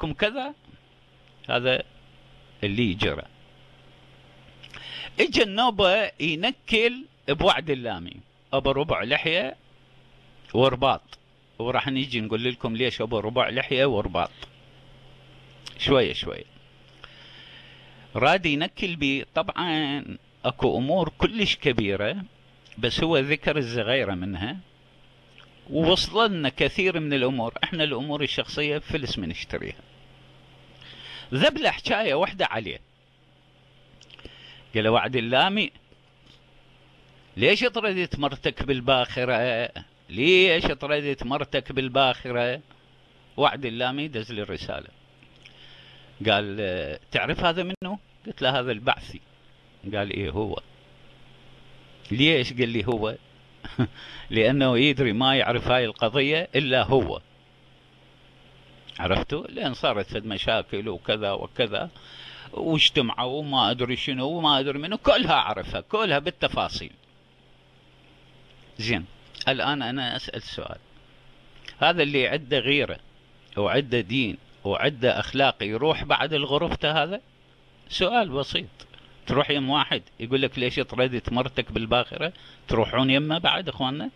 لكم كذا هذا اللي جرى. اجى النوبة ينكل بوعد اللامي. أبو ربع لحية ورباط. وراح نيجي نقول لكم ليش أبو ربع لحية ورباط. شوية شوية. راد ينكل بي طبعا أكو أمور كلش كبيرة بس هو ذكر الزغيرة منها. ووصلنا كثير من الأمور. إحنا الأمور الشخصية فلس من نشتريها. ذبلة حكاية واحدة عليه. قال وعد اللامي ليش طردت مرتك بالباخرة؟ ليش طردت مرتك بالباخرة؟ وعد اللامي دز لي الرسالة. قال تعرف هذا منه قلت له هذا البعثي. قال إيه هو. ليش؟ قال لي هو. لأنه يدري ما يعرف هاي القضية إلا هو. عرفتوا لأن صارت فد مشاكل وكذا وكذا. واجتمعوا وما أدري شنو وما أدري منو كلها اعرفها كلها بالتفاصيل. زين الآن أنا أسأل سؤال. هذا اللي عنده غيرة وعنده دين وعنده أخلاق يروح بعد الغرفته هذا؟ سؤال بسيط. تروح يم واحد يقول لك ليش طردت مرتك بالباخرة؟ تروحون يمه بعد إخواننا؟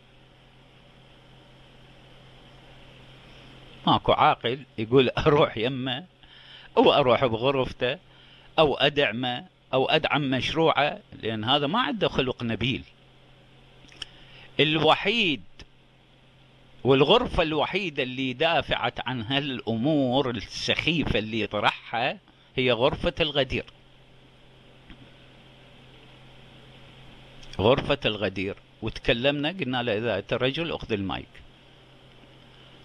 ماكو عاقل يقول أروح يمه أو أروح بغرفته أو أدعمه أو أدعم مشروعه لأن هذا ما عنده خلق نبيل. الوحيد والغرفة الوحيدة اللي دافعت عن هالأمور السخيفة اللي طرحها هي غرفة الغدير. غرفة الغدير. وتكلمنا قلنا له إذا أنت رجل أخذ المايك.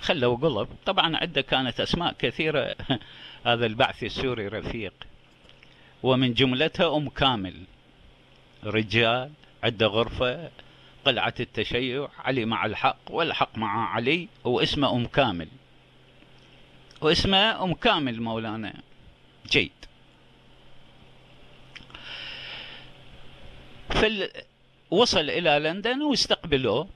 خلوا قلب. طبعا عنده كانت أسماء كثيرة. هذا البعث السوري رفيق. ومن جملتها أم كامل. رجال عنده غرفة قلعة التشيع علي مع الحق والحق مع علي واسمه أم كامل. واسمه أم كامل مولانا. جيد. فال... وصل إلى لندن واستقبلوه.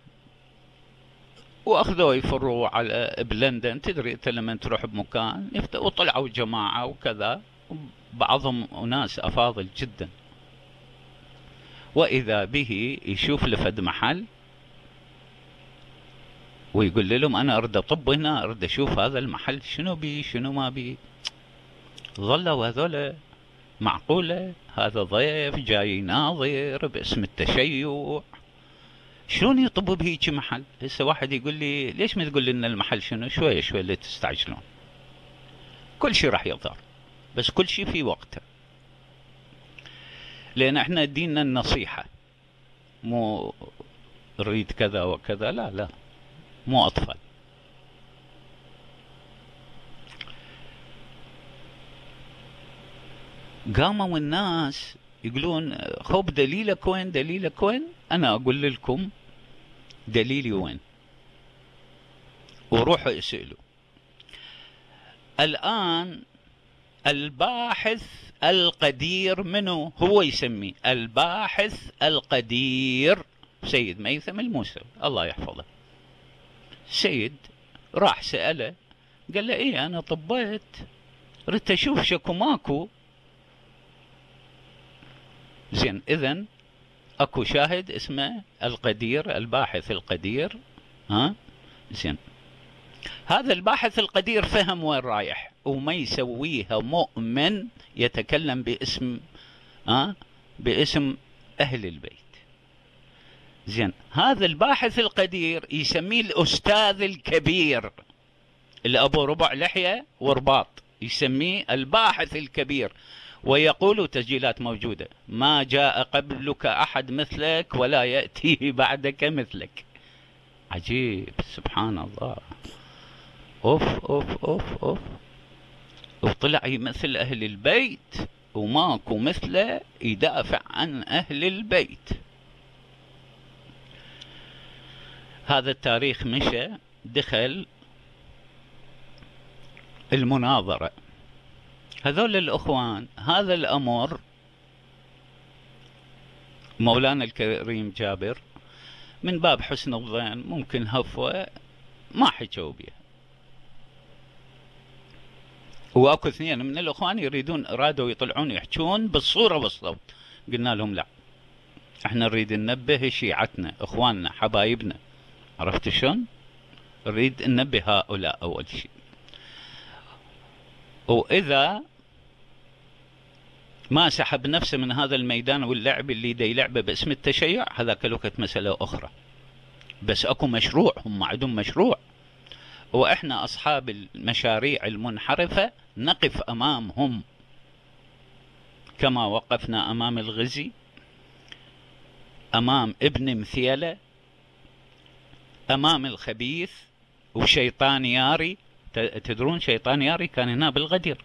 وأخذوه يفروا على بلندن تدري أنت لما تروح بمكان وطلعوا جماعة وكذا بعضهم أناس أفاضل جدا. وإذا به يشوف لفد محل ويقول لهم أنا أريد أطب هنا أريد أشوف هذا المحل شنو بي شنو ما بي. ظلوا هذول معقولة هذا ضيف جاي ناظر باسم التشيع. شلون يطب بهيك محل؟ هسه واحد يقول لي ليش ما تقول لنا المحل شنو؟ شوية شوية اللي تستعجلون. كل شيء راح يظهر بس كل شيء في وقته. لأن إحنا ديننا النصيحة. مو نريد كذا وكذا لا لا. مو أطفال. قاموا الناس يقولون خب دليلك وين دليلك وين أنا أقول لكم دليلي وين. وروحوا اسألوا. الآن الباحث القدير منه هو يسميه؟ الباحث القدير سيد ميثم الموسوي الله يحفظه. سيد راح سأله قال له إيه أنا طبيت ريت أشوف شكو ماكو. زين اذا أكو شاهد اسمه القدير الباحث القدير. ها؟ زين. هذا الباحث القدير فهم وين رايح؟ وما يسويها مؤمن يتكلم باسم ها؟ باسم أهل البيت. زين. هذا الباحث القدير يسميه الأستاذ الكبير. اللي ابو ربع لحية ورباط. يسميه الباحث الكبير. ويقول تسجيلات موجودة ما جاء قبلك أحد مثلك ولا يأتي بعدك مثلك. عجيب سبحان الله. أوف أوف أوف أوف. وطلع يمثل أهل البيت وماكو مثله يدافع عن أهل البيت. هذا التاريخ مشى دخل المناظرة. هذول الأخوان هذا الأمر مولانا الكريم جابر من باب حسن الظن ممكن هفوة ما حكوا بها وأكو اثنين من الإخوان يريدون ارادوا يطلعون يحجون بالصورة والصوت. قلنا لهم لا. إحنا نريد ننبه شيعتنا إخواننا حبايبنا. عرفت شلون؟ نريد ننبه هؤلاء أول شيء. وإذا ما سحب نفسه من هذا الميدان واللعب اللي دا يلعبه باسم التشيع هذاك الوقت مسألة أخرى. بس أكو مشروع هم عندهم مشروع. وإحنا أصحاب المشاريع المنحرفة نقف أمامهم. كما وقفنا أمام الغزي أمام ابن مثيلة أمام الخبيث وشيطان ياري. تدرون شيطان ياري كان هنا بالغدير.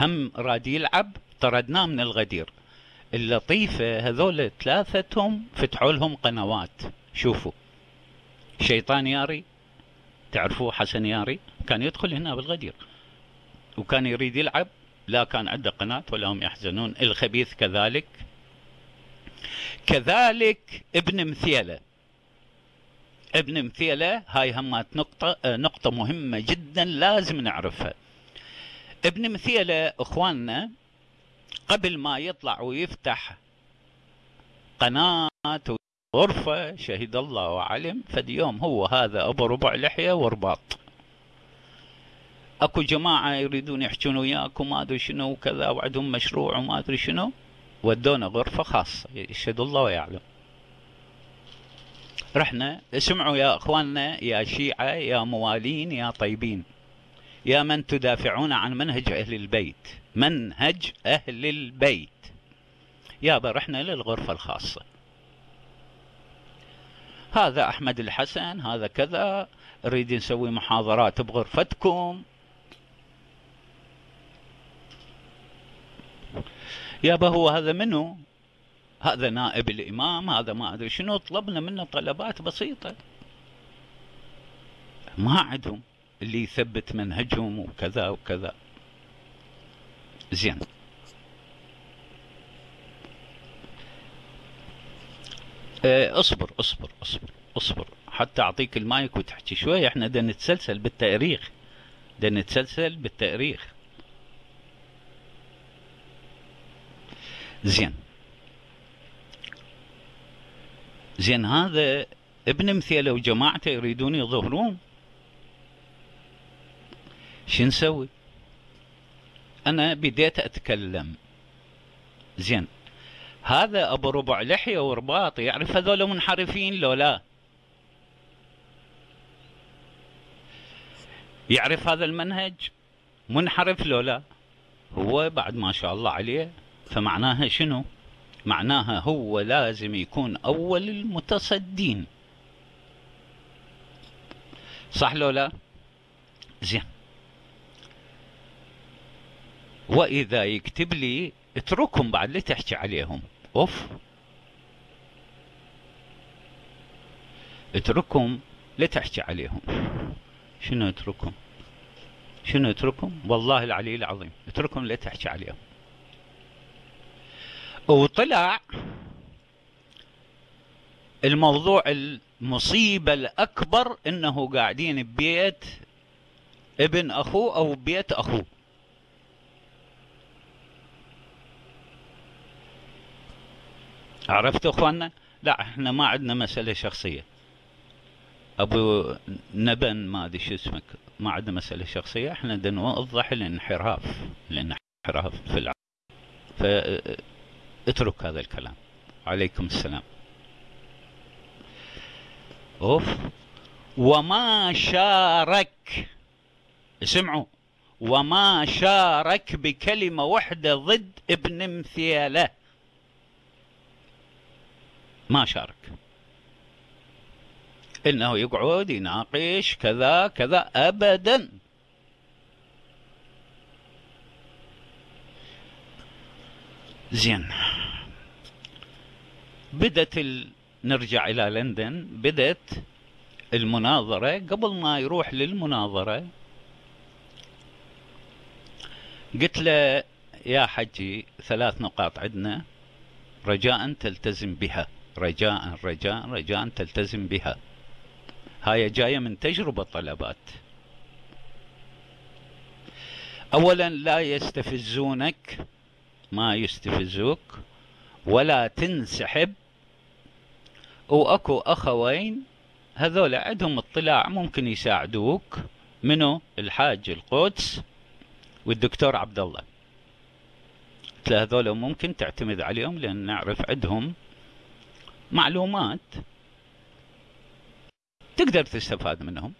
هم راد يلعب طردناه من الغدير. اللطيفة هذول ثلاثتهم فتحوا لهم قنوات. شوفوا. شيطان ياري. تعرفوه حسن ياري؟ كان يدخل هنا بالغدير. وكان يريد يلعب. لا كان عنده قناة ولا هم يحزنون. الخبيث كذلك. كذلك ابن مثيلة. ابن مثيلة هاي همات نقطة نقطة مهمة جدا لازم نعرفها. ابن مثيلة إخواننا قبل ما يطلع ويفتح قناة غرفة شهد الله وعلم. فد يوم هو هذا أبو ربع لحية ورباط. أكو جماعة يريدون يحجون وياك وما أدري شنو وكذا وعندهم مشروع وما أدري شنو. ودونا غرفة خاصة يشهد الله ويعلم. رحنا اسمعوا يا إخواننا يا شيعة يا موالين يا طيبين. يا من تدافعون عن منهج أهل البيت. منهج أهل البيت. يابا رحنا للغرفة الخاصة. هذا أحمد الحسن هذا كذا. نريد نسوي محاضرات بغرفتكم. يابا هو هذا منو؟ هذا نائب الإمام هذا ما أدري شنو. طلبنا منه طلبات بسيطة. ما عندهم. اللي يثبت منهجهم وكذا وكذا. زين. آه اصبر اصبر اصبر اصبر. حتى أعطيك المايك وتحكي شوي. إحنا بدنا نتسلسل بالتاريخ. بدنا نتسلسل بالتاريخ. زين. زين هذا ابن مثيله وجماعته يريدون يظهرون؟ شو نسوي؟ أنا بديت أتكلم. زين. هذا أبو ربع لحية ورباط يعرف هذول منحرفين لو لا؟ يعرف هذا المنهج؟ منحرف لو لا؟ هو بعد ما شاء الله عليه. فمعناها شنو؟ معناها هو لازم يكون أول المتصدين. صح لو لا؟ زين. وإذا يكتب لي اتركهم بعد لا تحكي عليهم. أوف. اتركهم لا تحكي عليهم. شنو اتركهم؟ شنو اتركهم؟ والله العلي العظيم اتركهم لا تحكي عليهم. وطلع الموضوع المصيبة الأكبر إنه قاعدين ببيت ابن أخوه أو بيت أخوه. عرفتوا اخواننا لا إحنا ما عندنا مسألة شخصية. ابو نبن ما ادري شو اسمك ما عندنا مسألة شخصية. إحنا بدنا نوضح الانحراف الانحراف في العالم. فاترك هذا الكلام. عليكم السلام. أوف. وما شارك اسمعوا وما شارك بكلمة واحدة ضد ابن مثيله ما شارك. إنه يقعد يناقش كذا كذا ابدا. زين. بدت ال... نرجع إلى لندن. بدت المناظرة. قبل ما يروح للمناظرة قلت له يا حجي ثلاث نقاط عندنا رجاء تلتزم بها. رجاء رجاء رجاء تلتزم بها. هاي جاية من تجربة طلبات. اولا لا يستفزونك ما يستفزوك ولا تنسحب. وأكو أخوين هذول عندهم اطلاع ممكن يساعدوك. منو؟ الحاج القدس والدكتور عبد الله. هذول ممكن تعتمد عليهم لأن نعرف عندهم معلومات. تقدر تستفاد منهم.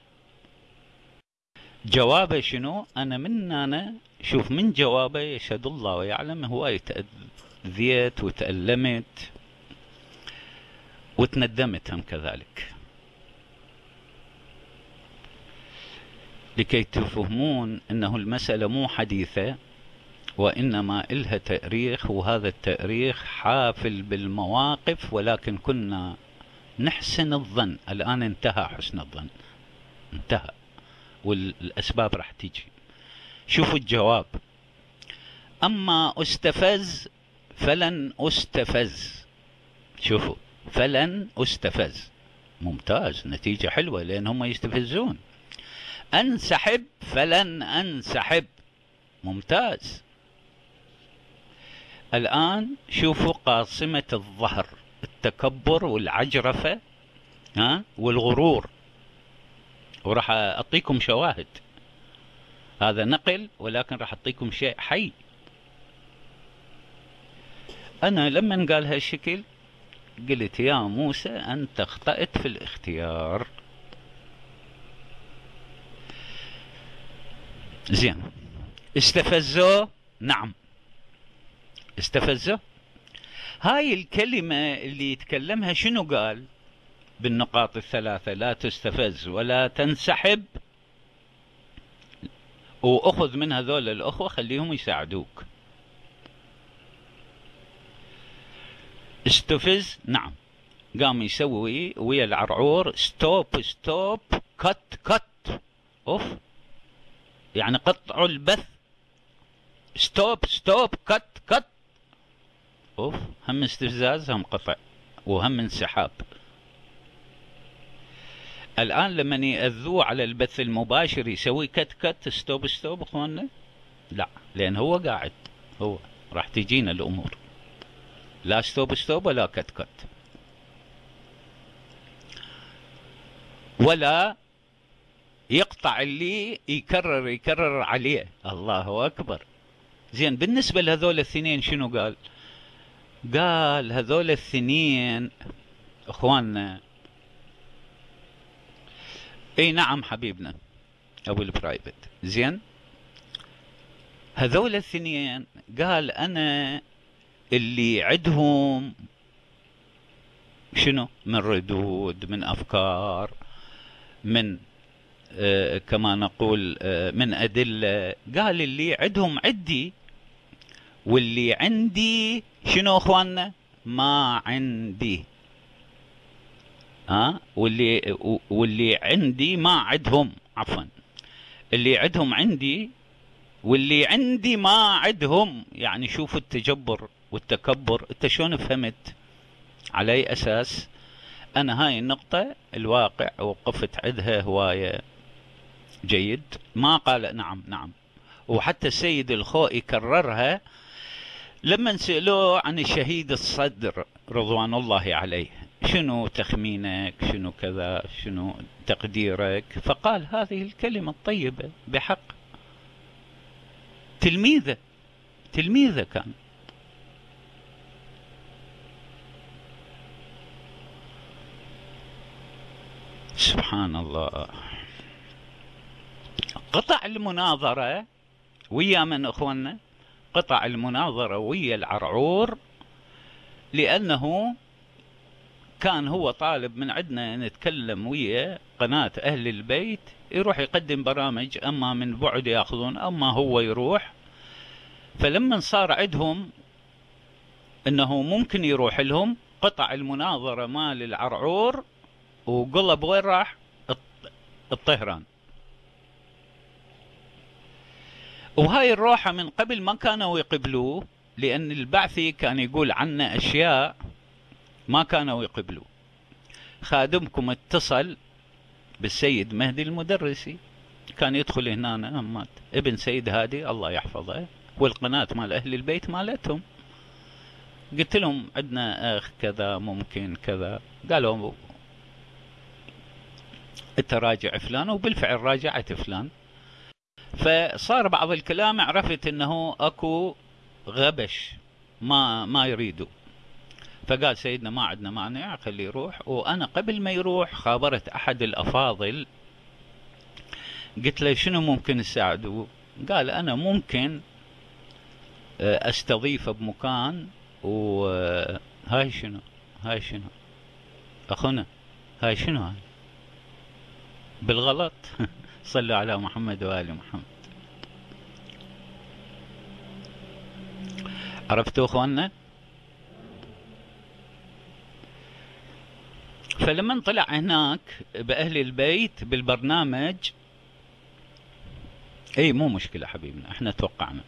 جوابه شنو؟ أنا من أنا شوف من جوابه يشهد الله ويعلم هواي تأذيت وتألمت وتندمت هم كذلك. لكي تفهمون إنه المسألة مو حديثة وإنما إلها تأريخ وهذا التأريخ حافل بالمواقف ولكن كنا نحسن الظن. الآن انتهى حسن الظن. انتهى. والأسباب راح تيجي شوفوا الجواب. أما أستفز فلن أستفز. شوفوا. فلن أستفز. ممتاز. نتيجة حلوة لأن هم يستفزون. أنسحب فلن أنسحب. ممتاز. الآن شوفوا قاصمة الظهر التكبر والعجرفة ها والغرور. وراح أعطيكم شواهد. هذا نقل ولكن راح أعطيكم شيء حي. أنا لما قال هالشكل قلت يا موسى أنت أخطأت في الاختيار. زين. استفزوه؟ نعم. استفزه؟ هاي الكلمة اللي يتكلمها شنو قال؟ بالنقاط الثلاثة لا تستفز ولا تنسحب. وأخذ من هذول الأخوة خليهم يساعدوك. استفز؟ نعم. قام يسوي ويا العرعور stop stop cut cut off. يعني قطعوا البث. stop stop cut cut off هم استفزاز هم قطع وهم انسحاب. الآن لما يأذوه على البث المباشر يسوي cut cut stop stop اخواننا؟ لا لأن هو قاعد هو راح تجينا الأمور. لا stop stop ولا cut cut. ولا يقطع اللي يكرر يكرر عليه. الله أكبر. زين بالنسبة لهذول الاثنين شنو قال؟ قال هذول الاثنين إخواننا. إي نعم حبيبنا أبو البرايفت. زين؟ هذول الاثنين قال أنا اللي عندهم شنو؟ من ردود من أفكار من آه كما نقول آه من أدلة. قال اللي عندهم عندي واللي عندي شنو أخواننا؟ ما عندي. ها؟ واللي واللي عندي ما عندهم عفوا. اللي عندهم عندي واللي عندي ما عندهم يعني شوفوا التجبر والتكبر. أنت شلون فهمت؟ على أي أساس؟ أنا هاي النقطة الواقع وقفت عندها هواية. جيد؟ ما قال نعم نعم. وحتى السيد الخوئي كررها لما سألوه عن الشهيد الصدر رضوان الله عليه شنو تخمينك؟ شنو كذا؟ شنو تقديرك؟ فقال هذه الكلمة الطيبة بحق. تلميذة تلميذة كان. سبحان الله. قطع المناظرة ويا من أخواننا؟ قطع المناظرة ويا العرعور لأنه كان هو طالب من عندنا نتكلم ويا قناة أهل البيت يروح يقدم برامج أما من بعد يأخذون أما هو يروح. فلما صار عندهم أنه ممكن يروح لهم قطع المناظرة مال العرعور وقلب وين راح؟ الطهران. وهاي الروحة من قبل ما كانوا يقبلوه لأن البعثي كان يقول عنا أشياء ما كانوا يقبلوه. خادمكم اتصل بالسيد مهدي المدرسي كان يدخل هنا مات. ابن سيد هادي الله يحفظه والقناة مال أهل البيت مالتهم. قلت لهم عندنا أخ كذا ممكن كذا. قالوا أنت راجع فلان وبالفعل راجعت فلان. فصار بعض الكلام عرفت إنه أكو غبش ما ما يريدوا فقال سيدنا ما عندنا مانع خليه يروح. وأنا قبل ما يروح خابرت أحد الأفاضل. قلت له شنو ممكن تساعده؟ قال أنا ممكن آه، استضيفه بمكان. وهاي شنو؟ هاي شنو؟ أخونا هاي شنو هاي؟ بالغلط. صلوا على محمد وآل محمد. عرفتوا إخواننا؟ فلما طلع هناك بأهل البيت بالبرنامج إي مو مشكلة حبيبنا إحنا توقعنا.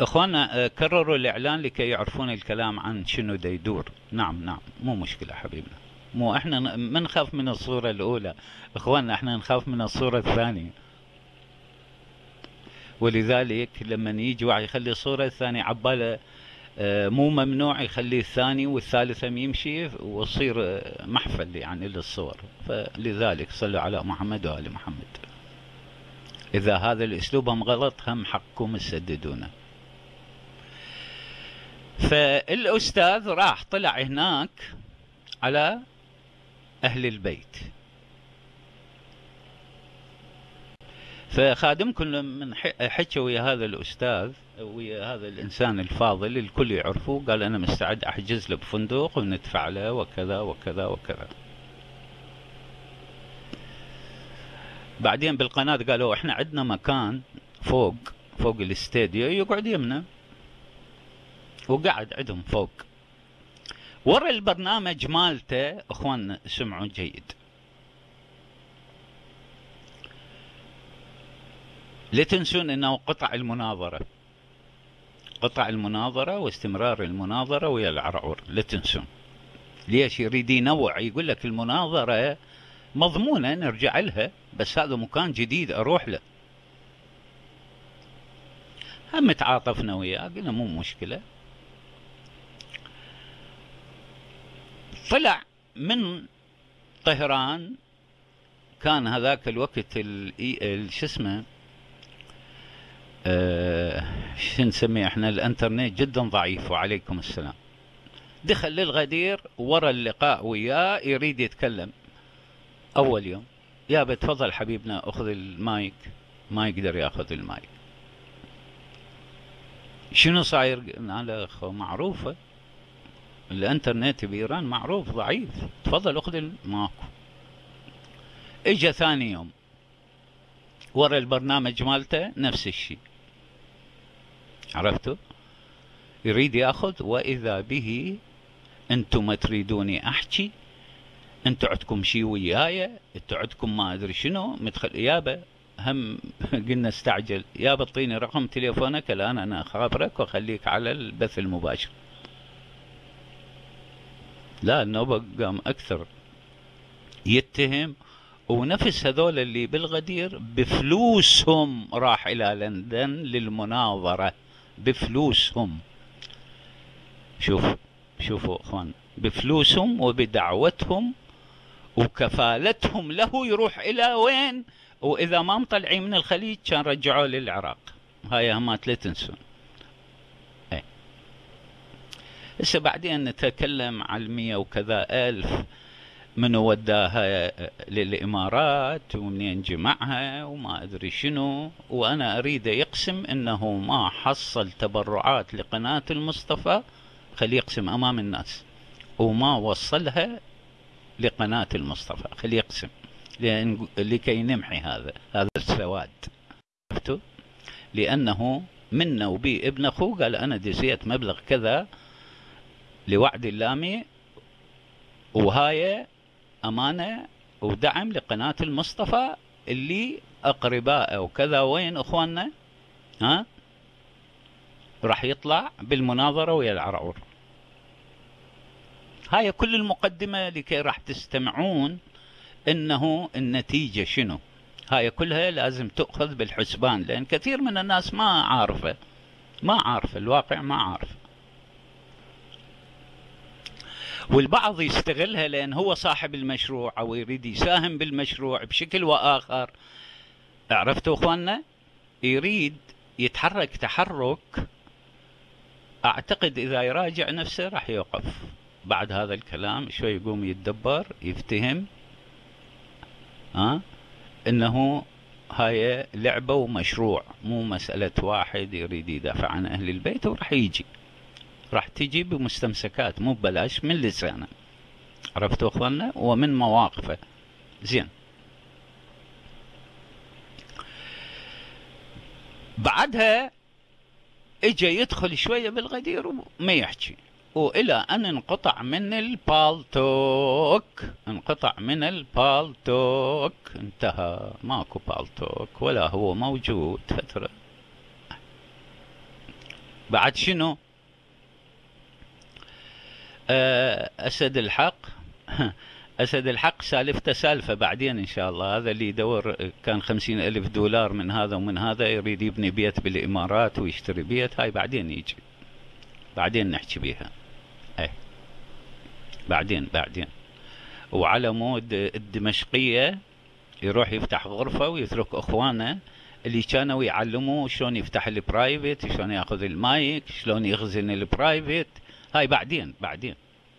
اخوانا آه، كرروا الإعلان لكي يعرفون الكلام عن شنو دا يدور نعم نعم مو مشكلة حبيبنا. مو إحنا ما نخاف من الصورة الأولى. اخواننا إحنا نخاف من الصورة الثانية. ولذلك لما يجي واحد يخلي الصورة الثانية عباله آه، مو ممنوع يخلي الثاني والثالثة يمشي ويصير آه، محفل يعني للصور. فلذلك صلوا على محمد وآل محمد. إذا هذا الأسلوب هم غلط هم حقكم تسددونه فالأستاذ راح طلع هناك على أهل البيت. فخادمكم من حكى ويا هذا الأستاذ ويا هذا الإنسان الفاضل الكل يعرفه قال أنا مستعد أحجز له بفندق وندفع له وكذا وكذا وكذا. بعدين بالقناة قالوا إحنا عندنا مكان فوق فوق الاستديو يقعد يمنا. وقعد عندهم فوق. ورا البرنامج مالته إخوان سمعوا جيد. لا تنسون إنه قطع المناظرة. قطع المناظرة واستمرار المناظرة ويا العرعور. لا تنسون. ليش يريد ينوع يقول لك المناظرة مضمونة نرجع لها بس هذا مكان جديد أروح له. هم تعاطفنا وياه قلنا مو مشكلة. طلع من طهران كان هذاك الوقت شو اسمه آه شو نسميه إحنا الإنترنت جدا ضعيف وعليكم السلام. دخل للغدير ورا اللقاء وياه يريد يتكلم. أول يوم يا بتفضل حبيبنا أخذ المايك ما يقدر يأخذ المايك. شنو صاير؟ قال معروفة. الانترنت بايران معروف ضعيف. تفضل اخذ ماكو. اجى ثاني يوم. ورا البرنامج مالته نفس الشيء. عرفتوا يريد ياخذ وإذا به أنتم ما تريدوني احكي أنتم عندكم شيء وياي أنتم عندكم ما ادري شنو مدخل يابا هم قلنا استعجل. يابا اعطيني رقم تليفونك الآن أنا أخابرك وأخليك على البث المباشر. لا النوبة قام أكثر يتهم. ونفس هذول اللي بالغدير بفلوسهم راح إلى لندن للمناظرة. بفلوسهم. شوف شوفوا إخوان بفلوسهم وبدعوتهم وكفالتهم له يروح إلى وين؟ وإذا ما مطلعين من الخليج كان رجعوه للعراق. هاي همات لا تنسون هسه بعدين نتكلم على المية وكذا ألف؟ من وداها للإمارات ومنين جمعها وما أدري شنو. وأنا أريد يقسم أنه ما حصل تبرعات لقناة المصطفى خليه يقسم أمام الناس. وما وصلها لقناة المصطفى خليه يقسم لأن لكي نمحي هذا هذا السواد. عرفتوا لأنه منا وبي ابن أخوه قال أنا دزيت مبلغ كذا لوعد اللامي وهاي أمانة ودعم لقناة المصطفى اللي أقرباء وكذا وين أخواننا؟ ها؟ راح يطلع بالمناظرة ويا العرعور. هاي كل المقدمة لكي راح تستمعون إنه النتيجة شنو. هاي كلها لازم تؤخذ بالحسبان لأن كثير من الناس ما عارفة ما عارفة الواقع ما عارفة. والبعض يستغلها لأن هو صاحب المشروع أو يريد يساهم بالمشروع بشكل وآخر. عرفتوا أخواننا؟ يريد يتحرك تحرك. أعتقد إذا يراجع نفسه راح يوقف. بعد هذا الكلام شوي يقوم يتدبر يفتهم. ها؟ إنه هاي لعبة ومشروع مو مسألة واحد يريد يدافع عن أهل البيت وراح يجي. راح تجي بمستمسكات مو ببلاش من لسانه عرفتوا أخواننا؟ ومن مواقفه. زين. بعدها اجى يدخل شوية بالغدير وما يحكي. وإلى أن انقطع من البالتوك انقطع من البالتوك انتهى. ماكو بالتوك ولا هو موجود. فترة. بعد شنو؟ أسد الحق. أسد الحق سالفته سالفة بعدين إن شاء الله. هذا اللي يدور كان خمسين ألف دولار من هذا ومن هذا يريد يبني بيت بالإمارات ويشتري بيت. هاي بعدين يجي. بعدين نحكي بيها. أي بعدين بعدين. وعلى مود الدمشقية يروح يفتح غرفة ويترك أخوانه اللي كانوا يعلموه شلون يفتح ال private شلون يأخذ المايك شلون يخزن ال private هاي بعدين بعدين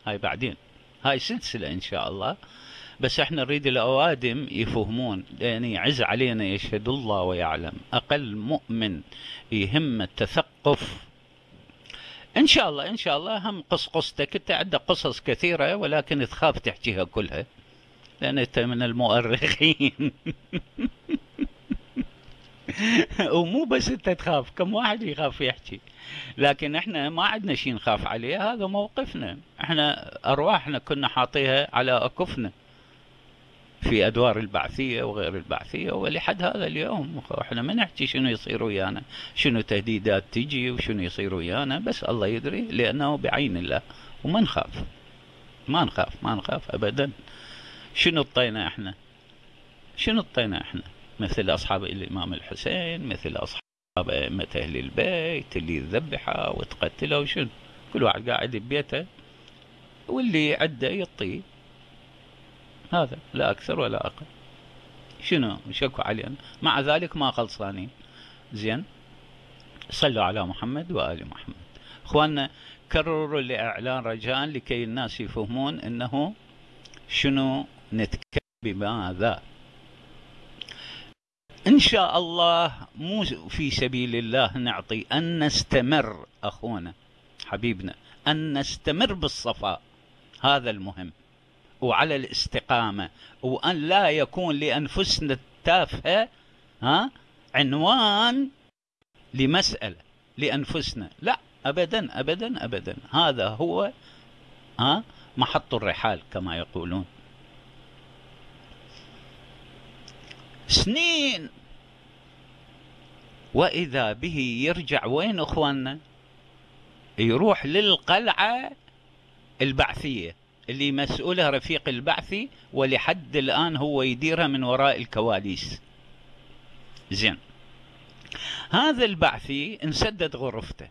هاي بعدين. هاي سلسلة إن شاء الله. بس إحنا نريد الأوادم يفهمون لأن يعز علينا يشهد الله ويعلم. أقل مؤمن يهم التثقف. إن شاء الله إن شاء الله هم قص قصتك أنت عندك قصص كثيرة ولكن تخاف تحكيها كلها. لأن أنت من المؤرخين. ومو بس أنت تخاف كم واحد يخاف يحكي. لكن إحنا ما عندنا شيء نخاف عليه هذا موقفنا. إحنا أرواحنا كنا حاطيها على أكفنا. في أدوار البعثية وغير البعثية ولحد هذا اليوم إحنا ما نحكي شنو يصير ويانا. شنو تهديدات تجي وشنو يصير ويانا بس الله يدري لأنه بعين الله. وما نخاف. ما نخاف ما نخاف ابدا. شنو اطينا إحنا؟ شنو اطينا إحنا؟ مثل أصحاب الإمام الحسين مثل أصحاب أئمة أهل البيت اللي ذبحوا وتقتلوا وشنو؟ كل واحد قاعد ببيته واللي عنده يطي. هذا لا أكثر ولا أقل. شنو؟ شكوا علينا. مع ذلك ما خلصانين. زين؟ صلوا على محمد وآل محمد. إخواننا كرروا لإعلان رجاء لكي الناس يفهمون أنه شنو نتكلم بماذا؟ إن شاء الله مو في سبيل الله نعطي أن نستمر أخونا حبيبنا أن نستمر بالصفاء هذا المهم وعلى الاستقامة وأن لا يكون لأنفسنا التافهة ها عنوان لمسألة لأنفسنا لا أبدا أبدا أبدا هذا هو ها محط الرحال كما يقولون. سنين. وإذا به يرجع وين أخواننا؟ يروح للقلعة البعثية اللي مسؤولها رفيق البعثي ولحد الآن هو يديرها من وراء الكواليس. زين. هذا البعثي انسدت غرفته.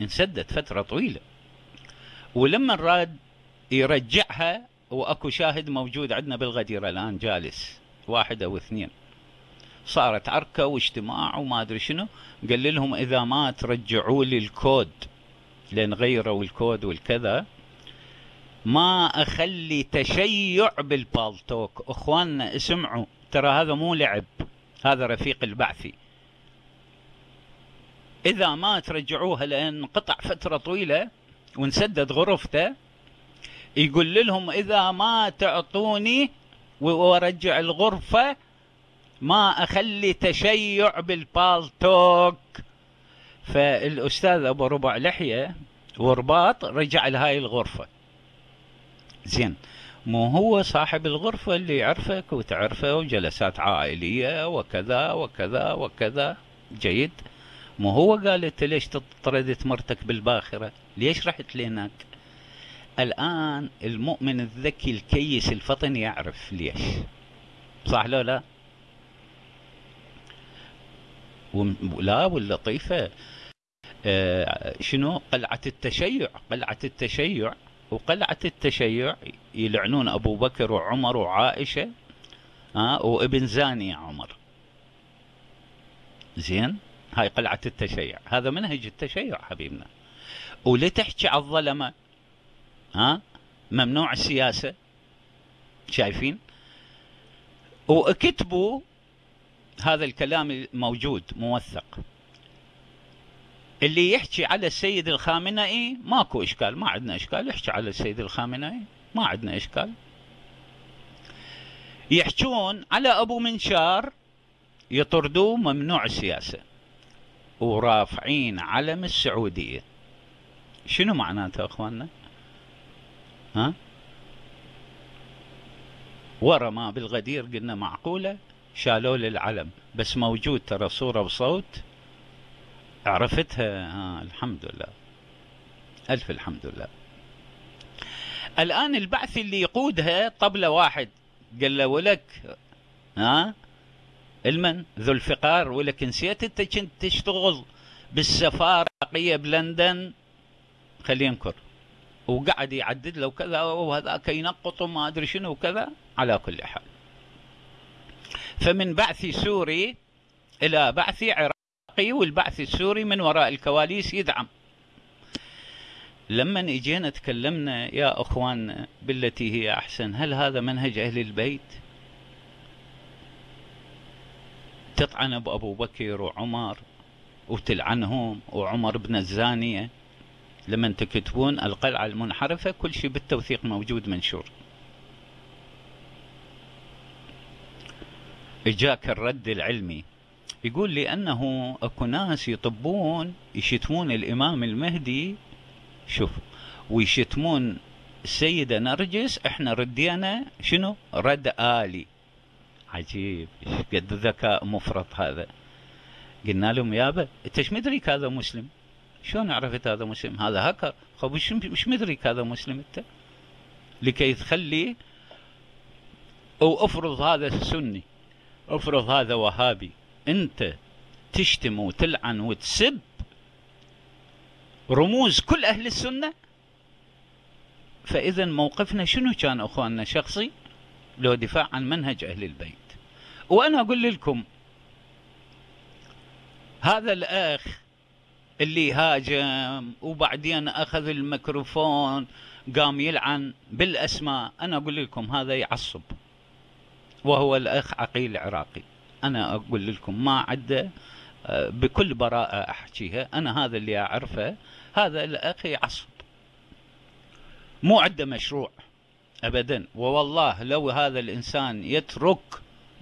انسدت فترة طويلة. ولما راد يرجعها وأكو شاهد موجود عندنا بالغديرة الآن جالس. واحد أو اثنين. صارت عركة واجتماع وما أدري شنو. قال لهم إذا ما ترجعوا لي الكود لأن غيروا الكود والكذا ما أخلي تشيع بالبالتوك. أخواننا اسمعوا ترى هذا مو لعب هذا رفيق البعثي. إذا ما ترجعوها لأن قطع فترة طويلة ونسدد غرفته يقول لهم إذا ما تعطوني وارجع الغرفة. ما أخلي تشيع بالبالتوك فالأستاذ أبو ربع لحية ورباط رجع لهاي الغرفة. زين مو هو صاحب الغرفة اللي يعرفك وتعرفه وجلسات عائلية وكذا وكذا وكذا. جيد. مو هو قال انت ليش طردت مرتك بالباخرة؟ ليش رحت لهناك؟ الآن المؤمن الذكي الكيس الفطن يعرف ليش. صح لو لا؟ لا واللطيفة. آه شنو؟ قلعة التشيع. قلعة التشيع. وقلعة التشيع يلعنون أبو بكر وعمر وعائشة آه وابن زاني عمر. زين؟ هاي قلعة التشيع. هذا منهج التشيع حبيبنا. ولتحكي على الظلمة؟ ها؟ ممنوع السياسة. شايفين؟ وكتبوا هذا الكلام موجود موثق. اللي يحكي على السيد الخامنئي ماكو إشكال ما عندنا إشكال. يحكي على السيد الخامنئي ما عندنا إشكال. يحجون على أبو منشار يطردوه ممنوع السياسة. ورافعين علم السعودية. شنو معناته أخواننا؟ ها؟ ما بالغدير قلنا معقولة؟ شالوا لي العلم بس موجود ترى صورة وصوت. عرفتها؟ آه الحمد لله. ألف الحمد لله. الآن البعث اللي يقودها طبلة واحد. قال له ولك ها؟ المن ذو الفقار ولك نسيت أنت كنت تشتغل بالسفارة بلندن. خليه ينكر. وقعد يعدد له كذا وهذاك ينقط وما أدري شنو وكذا على كل حال. فمن بعث سوري إلى بعث عراقي والبعث السوري من وراء الكواليس يدعم. لما إجينا تكلمنا يا أخوان بالتي هي أحسن هل هذا منهج أهل البيت؟ تطعن بابو بكر وعمر وتلعنهم وعمر بن الزانية. لما تكتبون القلعة المنحرفة كل شيء بالتوثيق موجود منشور. إجاك الرد العلمي. يقول لأنه أكو ناس يطبون يشتمون الإمام المهدي. شوف ويشتمون السيدة نرجس إحنا ردينا شنو؟ رد آلي. عجيب قد ذكاء مفرط هذا. قلنا لهم يابا إنت إيش مدريك هذا مسلم؟ شلون عرفت هذا مسلم؟ هذا هكر خب مش مدرك هذا مسلم أنت؟ لكي تخلي أو أفرض هذا سني أفرض هذا وهابي أنت تشتم وتلعن وتسب رموز كل أهل السنة؟ فاذا موقفنا شنو كان أخواننا شخصي؟ لو دفاع عن منهج أهل البيت. وأنا أقول لكم هذا الأخ اللي هاجم وبعدين أخذ الميكروفون قام يلعن بالأسماء. أنا أقول لكم هذا يعصب وهو الأخ عقيل العراقي. أنا أقول لكم ما عده آه، بكل براءة أحكيها. أنا هذا اللي أعرفه هذا الأخ يعصب. مو عنده مشروع ابدا. ووالله لو هذا الإنسان يترك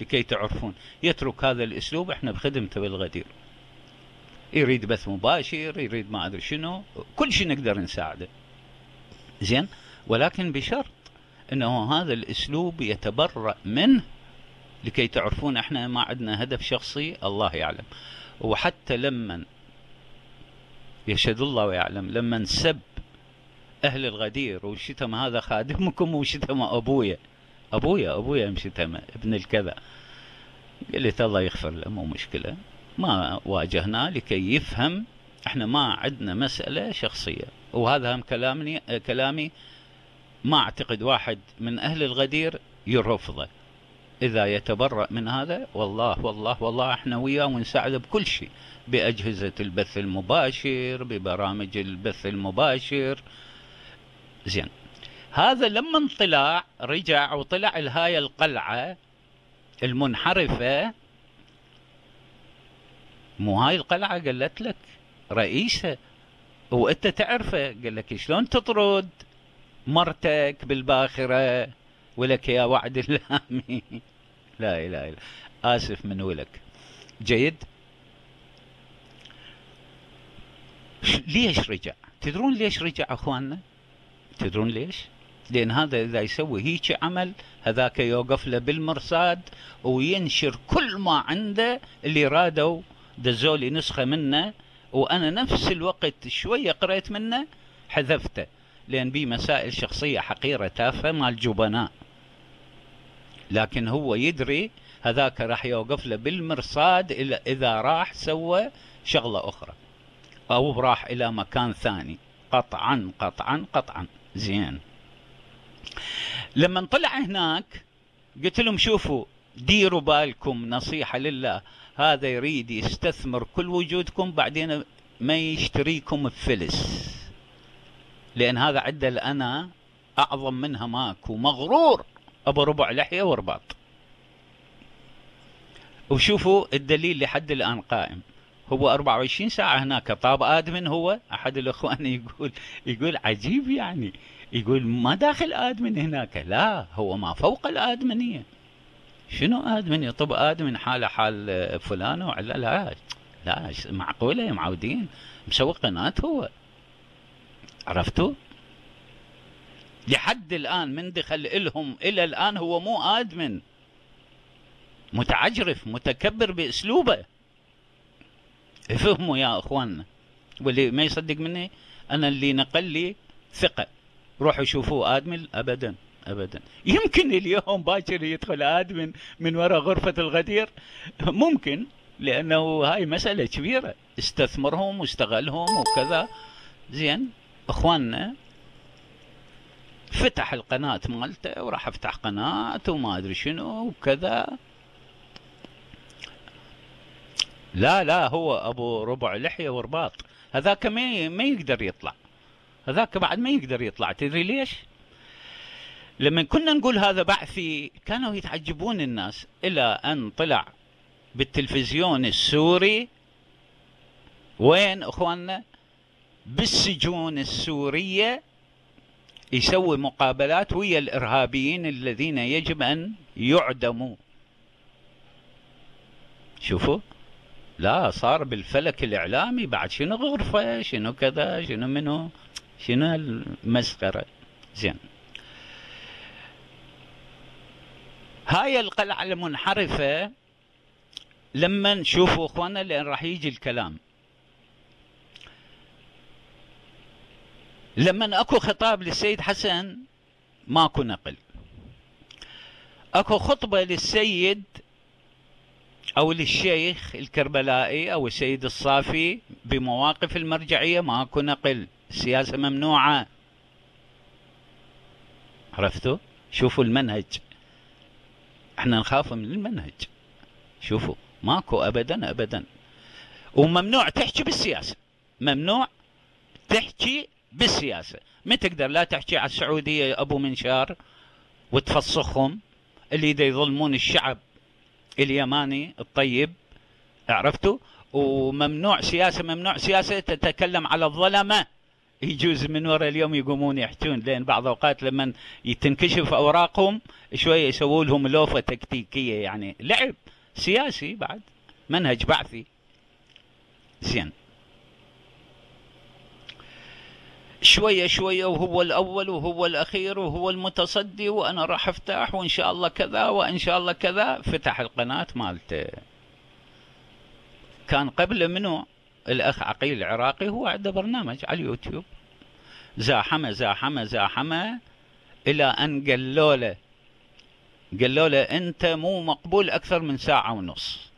لكي تعرفون يترك هذا الأسلوب إحنا بخدمته بالغدير. يريد بث مباشر يريد ما أدري شنو. كل شيء نقدر نساعده. زين؟ ولكن بشرط إنه هذا الأسلوب يتبرأ منه لكي تعرفون إحنا ما عندنا هدف شخصي الله يعلم. وحتى لما يشهد الله ويعلم لما سب أهل الغدير وشتم هذا خادمكم وشتم أبويا. أبويا أبويا مشتم ابن الكذا. قلت الله يغفر له مو مشكلة. ما واجهناه لكي يفهم إحنا ما عندنا مسألة شخصية. وهذا هم كلامي كلامي ما أعتقد واحد من أهل الغدير يرفضه. إذا يتبرأ من هذا والله والله والله إحنا وياه ونساعده بكل شيء. بأجهزة البث المباشر ببرامج البث المباشر. زين. هذا لما طلع رجع وطلع لهاي القلعة المنحرفة مو هاي القلعة قالت لك؟ رئيسها وأنت تعرفه قال لك شلون تطرد مرتك بالباخرة؟ ولك يا وعد اللامي. لا إله إلا آسف من ولك. جيد. ليش رجع؟ تدرون ليش رجع أخواننا؟ تدرون ليش؟ لأن هذا إذا يسوي هيك عمل هذاك يوقف له بالمرصاد وينشر كل ما عنده اللي رادوا دزولي نسخة منه وأنا نفس الوقت شوية قريت منه حذفته لأن بي مسائل شخصية حقيرة تافهة مال جبناء. لكن هو يدري هذاك راح يوقف له بالمرصاد إذا راح سوى شغلة أخرى أو راح إلى مكان ثاني. قطعا قطعا قطعا. زين. لما طلع هناك قلت لهم شوفوا ديروا بالكم نصيحة لله. هذا يريد يستثمر كل وجودكم بعدين ما يشتريكم بفلس لأن هذا عدل أنا أعظم منها ماكو. مغرور. أبو ربع لحية ورباط. وشوفوا الدليل لحد الآن قائم. هو 24 ساعة هناك. طاب آدمن هو؟ أحد الأخوان يقول يقول عجيب يعني. يقول ما داخل آدمن هناك؟ لا هو ما فوق الآدمنية. شنو آدمنية طب آدمن حاله حال فلانة ولا لا لا معقولة يا معودين. مسوي قناة هو. عرفتوا؟ لحد الآن من دخل إلهم إلى الآن هو مو آدمن. متعجرف متكبر بأسلوبه. فهموا يا اخواننا واللي ما يصدق مني أنا اللي نقل لي ثقة. روحوا شوفوه آدمن ابدا. ابدا. يمكن اليوم باكر يدخل ادمن من وراء غرفة الغدير؟ ممكن لأنه هاي مسألة كبيرة. استثمرهم واستغلهم وكذا. زين إخواننا فتح القناة مالته وراح أفتح قناة وما أدري شنو وكذا. لا لا هو أبو ربع لحية ورباط. هذاك ما ما يقدر يطلع. هذاك بعد ما يقدر يطلع. تدري ليش؟ لما كنا نقول هذا بعثي كانوا يتعجبون الناس إلى أن طلع بالتلفزيون السوري. وين أخواننا؟ بالسجون السورية يسوي مقابلات ويا الإرهابيين الذين يجب أن يعدموا. شوفوا لا صار بالفلك الإعلامي. بعد شنو غرفة؟ شنو كذا؟ شنو منو؟ شنو المسخرة؟ زين. هاي القلعة المنحرفة لما نشوفوا أخوانا لأن راح يجي الكلام. لما أكو خطاب للسيد حسن ماكو نقل. أكو خطبة للسيد أو للشيخ الكربلائي أو السيد الصافي بمواقف المرجعية ماكو نقل. سياسة ممنوعة. عرفتوا؟ شوفوا المنهج. إحنا نخاف من المنهج. شوفوا ماكو ابدا ابدا. وممنوع تحكي بالسياسة. ممنوع تحكي بالسياسة. ما تقدر لا تحكي على السعودية أبو منشار وتفسخهم اللي دا يظلمون الشعب اليماني الطيب. عرفتوا؟ وممنوع سياسة ممنوع سياسة تتكلم على الظلمة. يجوز من وراء اليوم يقومون يحجون لأن بعض الاوقات لما تنكشف أوراقهم شوية يسووا لهم لوفة تكتيكية يعني لعب سياسي بعد منهج بعثي. زين. شوية شوية وهو الأول وهو الأخير وهو المتصدي وأنا راح أفتح وإن شاء الله كذا وإن شاء الله كذا. فتح القناة مالته. كان قبل منه الأخ عقيل العراقي هو عنده برنامج على اليوتيوب. زاحمة زاحمة زاحمة إلى أن قالوا له قالوا له أنت مو مقبول أكثر من ساعة ونص.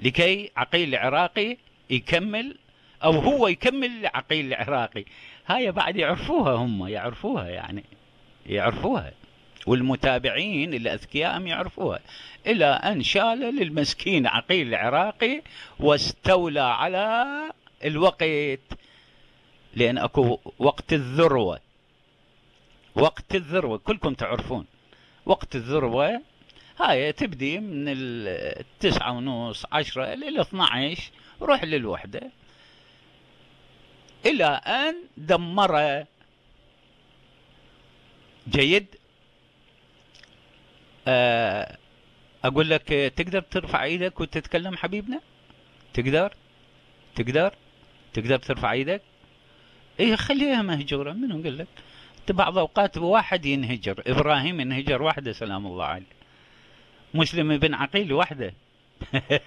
لكي عقيل العراقي يكمل أو هو يكمل عقيل العراقي. هاي بعد يعرفوها هم يعرفوها يعني يعرفوها. والمتابعين الاذكياء يعرفوها إلى أن شال للمسكين عقيل العراقي واستولى على الوقت لأن أكو وقت الذروة وقت الذروة كلكم تعرفون وقت الذروة هاي تبدي من التسعة ونص عشرة إلى 12 روح للوحدة. إلى أن دمر جيد آه، أقول لك تقدر ترفع إيدك وتتكلم حبيبنا؟ تقدر؟ تقدر؟ تقدر ترفع إيدك؟ إيه خليها مهجورة منو قال لك؟ بعض أوقات واحد ينهجر إبراهيم ينهجر وحده سلام الله عليه. مسلم بن عقيل وحده.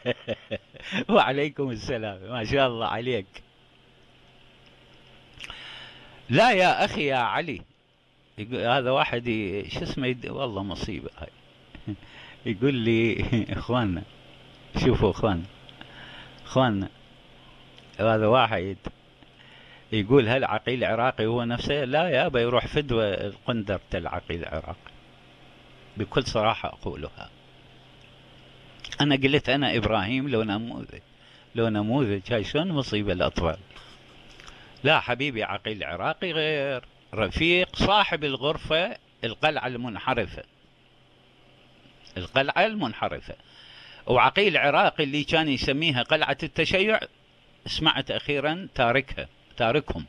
وعليكم السلام ما شاء الله عليك. لا يا أخي يا علي هذا واحد شو اسمه. والله مصيبة هاي. يقول لي اخواننا شوفوا اخواننا اخواننا هذا واحد يقول هل عقيل عراقي هو نفسه؟ لا يابا يروح فدوى قندرة العقيل العراقي بكل صراحة أقولها. أنا قلت أنا إبراهيم لو نموذج لو نموذج هاي شلون مصيبة الأطفال؟ لا حبيبي عقيل عراقي غير رفيق صاحب الغرفة القلعة المنحرفة. القلعة المنحرفة. وعقيل عراقي اللي كان يسميها قلعة التشيع سمعت أخيرا تاركها تاركهم.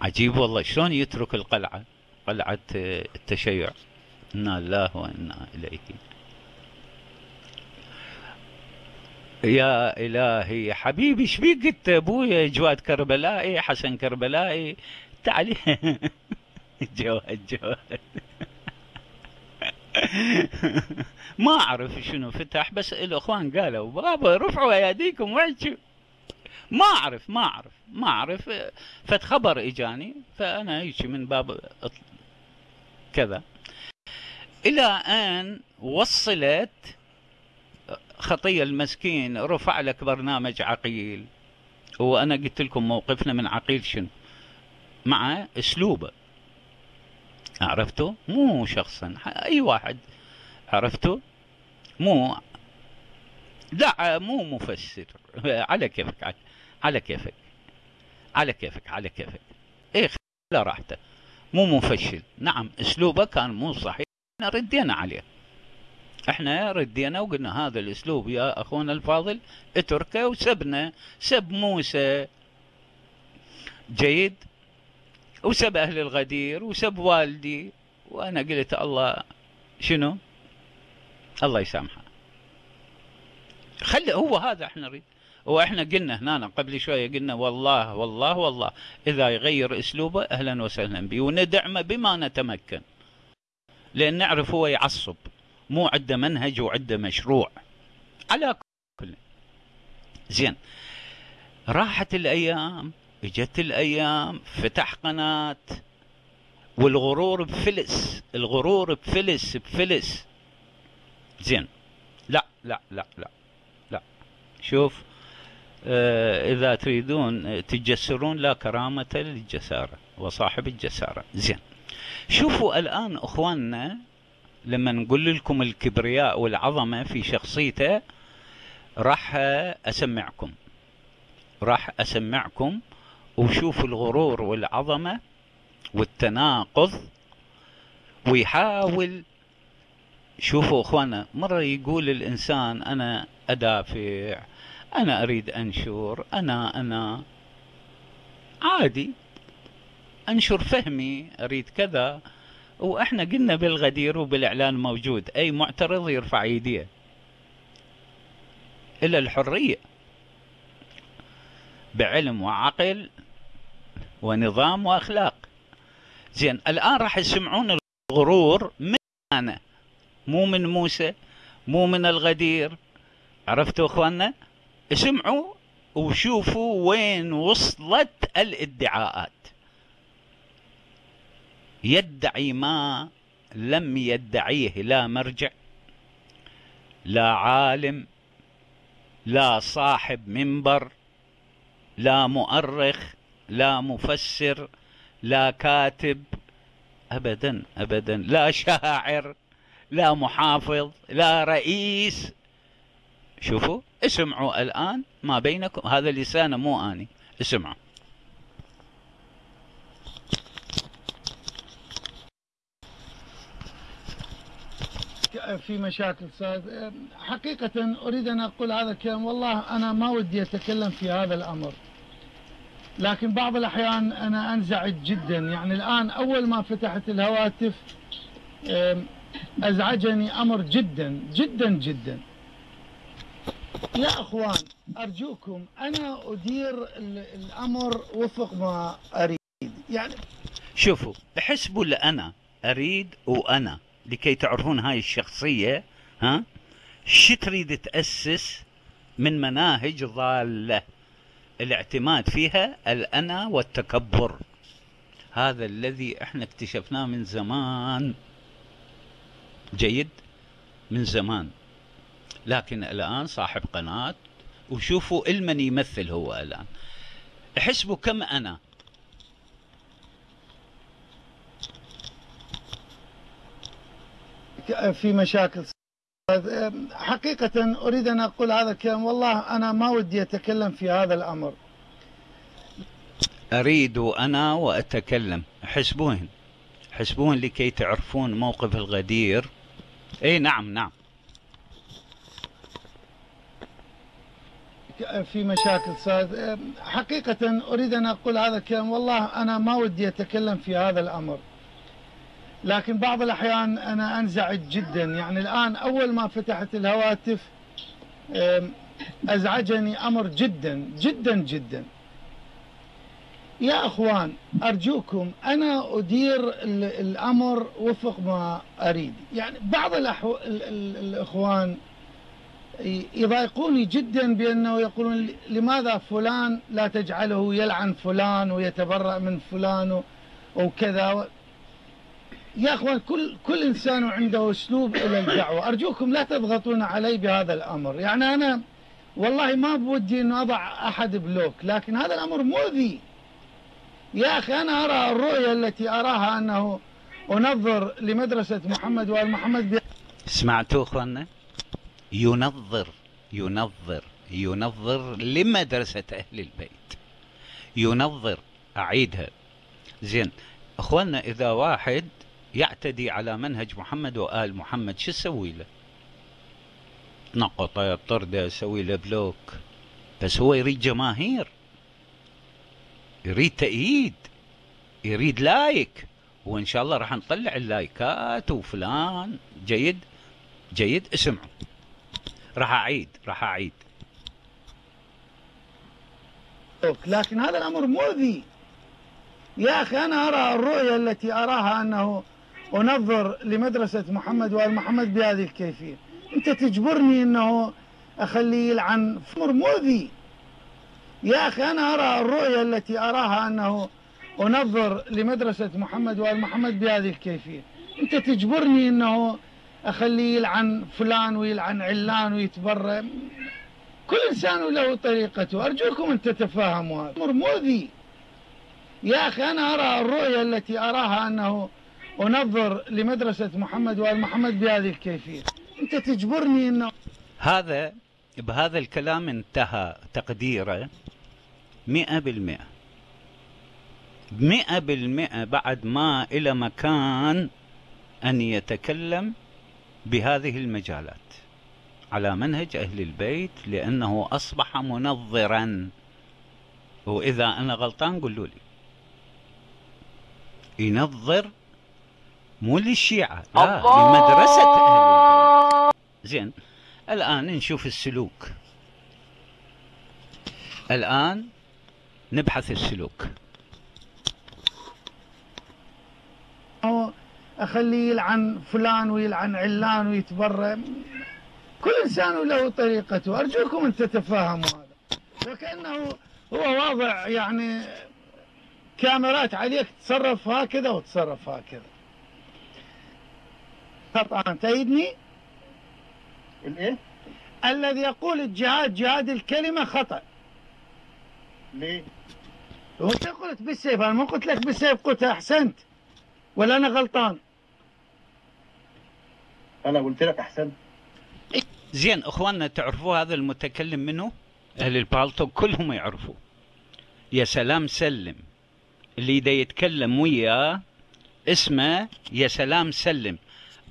عجيب والله شلون يترك القلعة قلعة التشيع؟ إنا لله وإنا إليه. يا إلهي حبيبي إيش بيك أنت؟ ابويا جواد كربلائي حسن كربلائي. تعالي جواد جواد. ما أعرف شنو فتح بس الإخوان قالوا بابا رفعوا اياديكم وحشوا ما أعرف ما أعرف ما أعرف. فت خبر إجاني فأنا هيك من باب كذا. إلى أن وصلت خطية المسكين رفع لك برنامج عقيل. وأنا قلت لكم موقفنا من عقيل شنو؟ مع أسلوبه. عرفتوا مو شخصا. أي واحد. عرفتوا مو. لا مو مفسر. على كيفك على كيفك. على كيفك على كيفك. إيه لا راحته. مو مفشل. نعم أسلوبه كان مو صحيح. ردينا عليه. إحنا ردينا وقلنا هذا الأسلوب يا أخونا الفاضل. اتركه وسبنا. سب موسى. جيد؟ وسب أهل الغدير وسب والدي. وأنا قلت الله شنو؟ الله يسامحه. خلي هو هذا إحنا نريد. وإحنا قلنا هنا قبل شوية قلنا والله والله والله. إذا يغير أسلوبه أهلا وسهلا به. وندعمه بما نتمكن. لأن نعرف هو يعصب. مو عنده منهج وعنده مشروع. على كل. زين. راحت الأيام. إجت الأيام فتح قناة. والغرور بفلس الغرور بفلس بفلس. زين. لا لا لا لا لا. شوف آه إذا تريدون تجسرون لا كرامة للجسارة وصاحب الجسارة. زين. شوفوا الآن إخواننا لما نقول لكم الكبرياء والعظمة في شخصيته راح أسمعكم. راح أسمعكم وشوفوا الغرور والعظمة والتناقض ويحاول. شوفوا أخوانا مرة يقول الإنسان أنا أدافع أنا أريد أنشر أنا أنا. عادي أنشر فهمي أريد كذا. وإحنا قلنا بالغدير وبالإعلان موجود أي معترض يرفع ايديه إلى الحرية. بعلم وعقل ونظام وأخلاق. زين الآن راح يسمعون الغرور من أنا؟ مو من موسى مو من الغدير. عرفتوا إخواننا؟ اسمعوا وشوفوا وين وصلت الادعاءات. يدعي ما لم يدعيه لا مرجع لا عالم لا صاحب منبر لا مؤرخ لا مفسر لا كاتب ابدا ابدا. لا شاعر لا محافظ لا رئيس. شوفوا اسمعوا الآن ما بينكم. هذا لسانه مو آني. اسمعوا. في مشاكل حقيقة أريد أن أقول هذا الكلام. والله أنا ما ودي أتكلم في هذا الأمر. لكن بعض الأحيان أنا أنزعج جدا. يعني الآن أول ما فتحت الهواتف أزعجني أمر جدا جدا جدا. يا أخوان أرجوكم أنا أدير الأمر وفق ما أريد. يعني شوفوا احسبوا لأنا أريد وأنا لكي تعرفون هاي الشخصية ها شو تريد تأسس من مناهج ضالة؟ الاعتماد فيها الأنا والتكبر. هذا الذي إحنا اكتشفناه من زمان. جيد؟ من زمان. لكن الآن صاحب قناة وشوفوا إلمن يمثل هو الآن. احسبوا كم أنا؟ في مشاكل حقيقة أريد أن أقول هذا الكلام. والله أنا ما ودي أتكلم في هذا الأمر. أريد أنا وأتكلم. حسبوهن. حسبوهن لكي تعرفون موقف الغدير. إي نعم نعم. في مشاكل صارت حقيقة أريد أن أقول هذا الكلام. والله أنا ما ودي أتكلم في هذا الأمر. لكن بعض الأحيان أنا أنزعج جدا. يعني الآن أول ما فتحت الهواتف أزعجني أمر جدا جدا جدا. يا أخوان أرجوكم أنا أدير الأمر وفق ما أريد. يعني بعض الأحو... الإخوان يضايقوني جدا بأنه يقولون لماذا فلان لا تجعله يلعن فلان ويتبرأ من فلان وكذا. يا أخوان كل كل إنسان عنده أسلوب إلى الدعوة، أرجوكم لا تضغطون علي بهذا الأمر، يعني أنا والله ما بودي إنه أضع أحد بلوك، لكن هذا الأمر مؤذي. يا أخي أنا أرى الرؤية التي أراها أنه أنظر لمدرسة محمد وآل محمد سمعتوا أخواننا؟ ينظر ينظر ينظر لمدرسة أهل البيت. ينظر أعيدها. زين أخواننا إذا واحد يعتدي على منهج محمد وآل محمد. شو أسوي له؟ نقطة طرده أسوي له block. بس هو يريد جماهير يريد تأييد يريد like. وإن شاء الله راح نطلع اللايكات وفلان. جيد؟ جيد؟ اسمعوا. راح أعيد راح أعيد. لكن هذا الأمر مؤذي. يا أخي أنا أرى الرؤية التي أراها أنه أنظر لمدرسة محمد وآل محمد بهذه الكيفية. أنت تجبرني أنه أخليه يلعن أمر مؤذي يا أخي أنا أرى الرؤية التي أراها أنه أنظر لمدرسة محمد وآل محمد بهذه الكيفية. أنت تجبرني أنه أخليه يلعن فلان ويلعن علان ويتبرى كل إنسان له طريقته. أرجوكم أن تتفاهموا. هذا أمر مؤذي يا أخي أنا أرى الرؤية التي أراها أنه ونظر لمدرسة محمد وآل محمد بهذه الكيفية. أنت تجبرني أنه هذا بهذا الكلام انتهى تقديره مئة بالمئة. مئة بالمئة بعد ما إلى مكان أن يتكلم بهذه المجالات. على منهج أهل البيت لأنه أصبح منظرا. وإذا أنا غلطان قولوا لي. ينظر مو للشيعة لا لمدرسة أهل البيت زين الآن نشوف السلوك. الآن نبحث السلوك. أخليه يلعن فلان ويلعن علان ويتبرى كل إنسان له طريقته. أرجوكم أن تتفاهموا هذا. وكأنه هو واضع يعني كاميرات عليك تصرف هكذا وتصرف هكذا. خطأ تأيدني الإيه؟ الذي يقول الجهاد جهاد الكلمة خطأ. ليه؟ وانت قلت؟ بالسيف. أنا ما قلت لك بالسيف قلت أحسنت. ولا أنا غلطان؟ أنا قلت لك أحسنت. زين إخواننا تعرفوا هذا المتكلم منه أهل البالتو كلهم يعرفوا يا سلام سلم. اللي دا يتكلم وياه اسمه يا سلام سلم.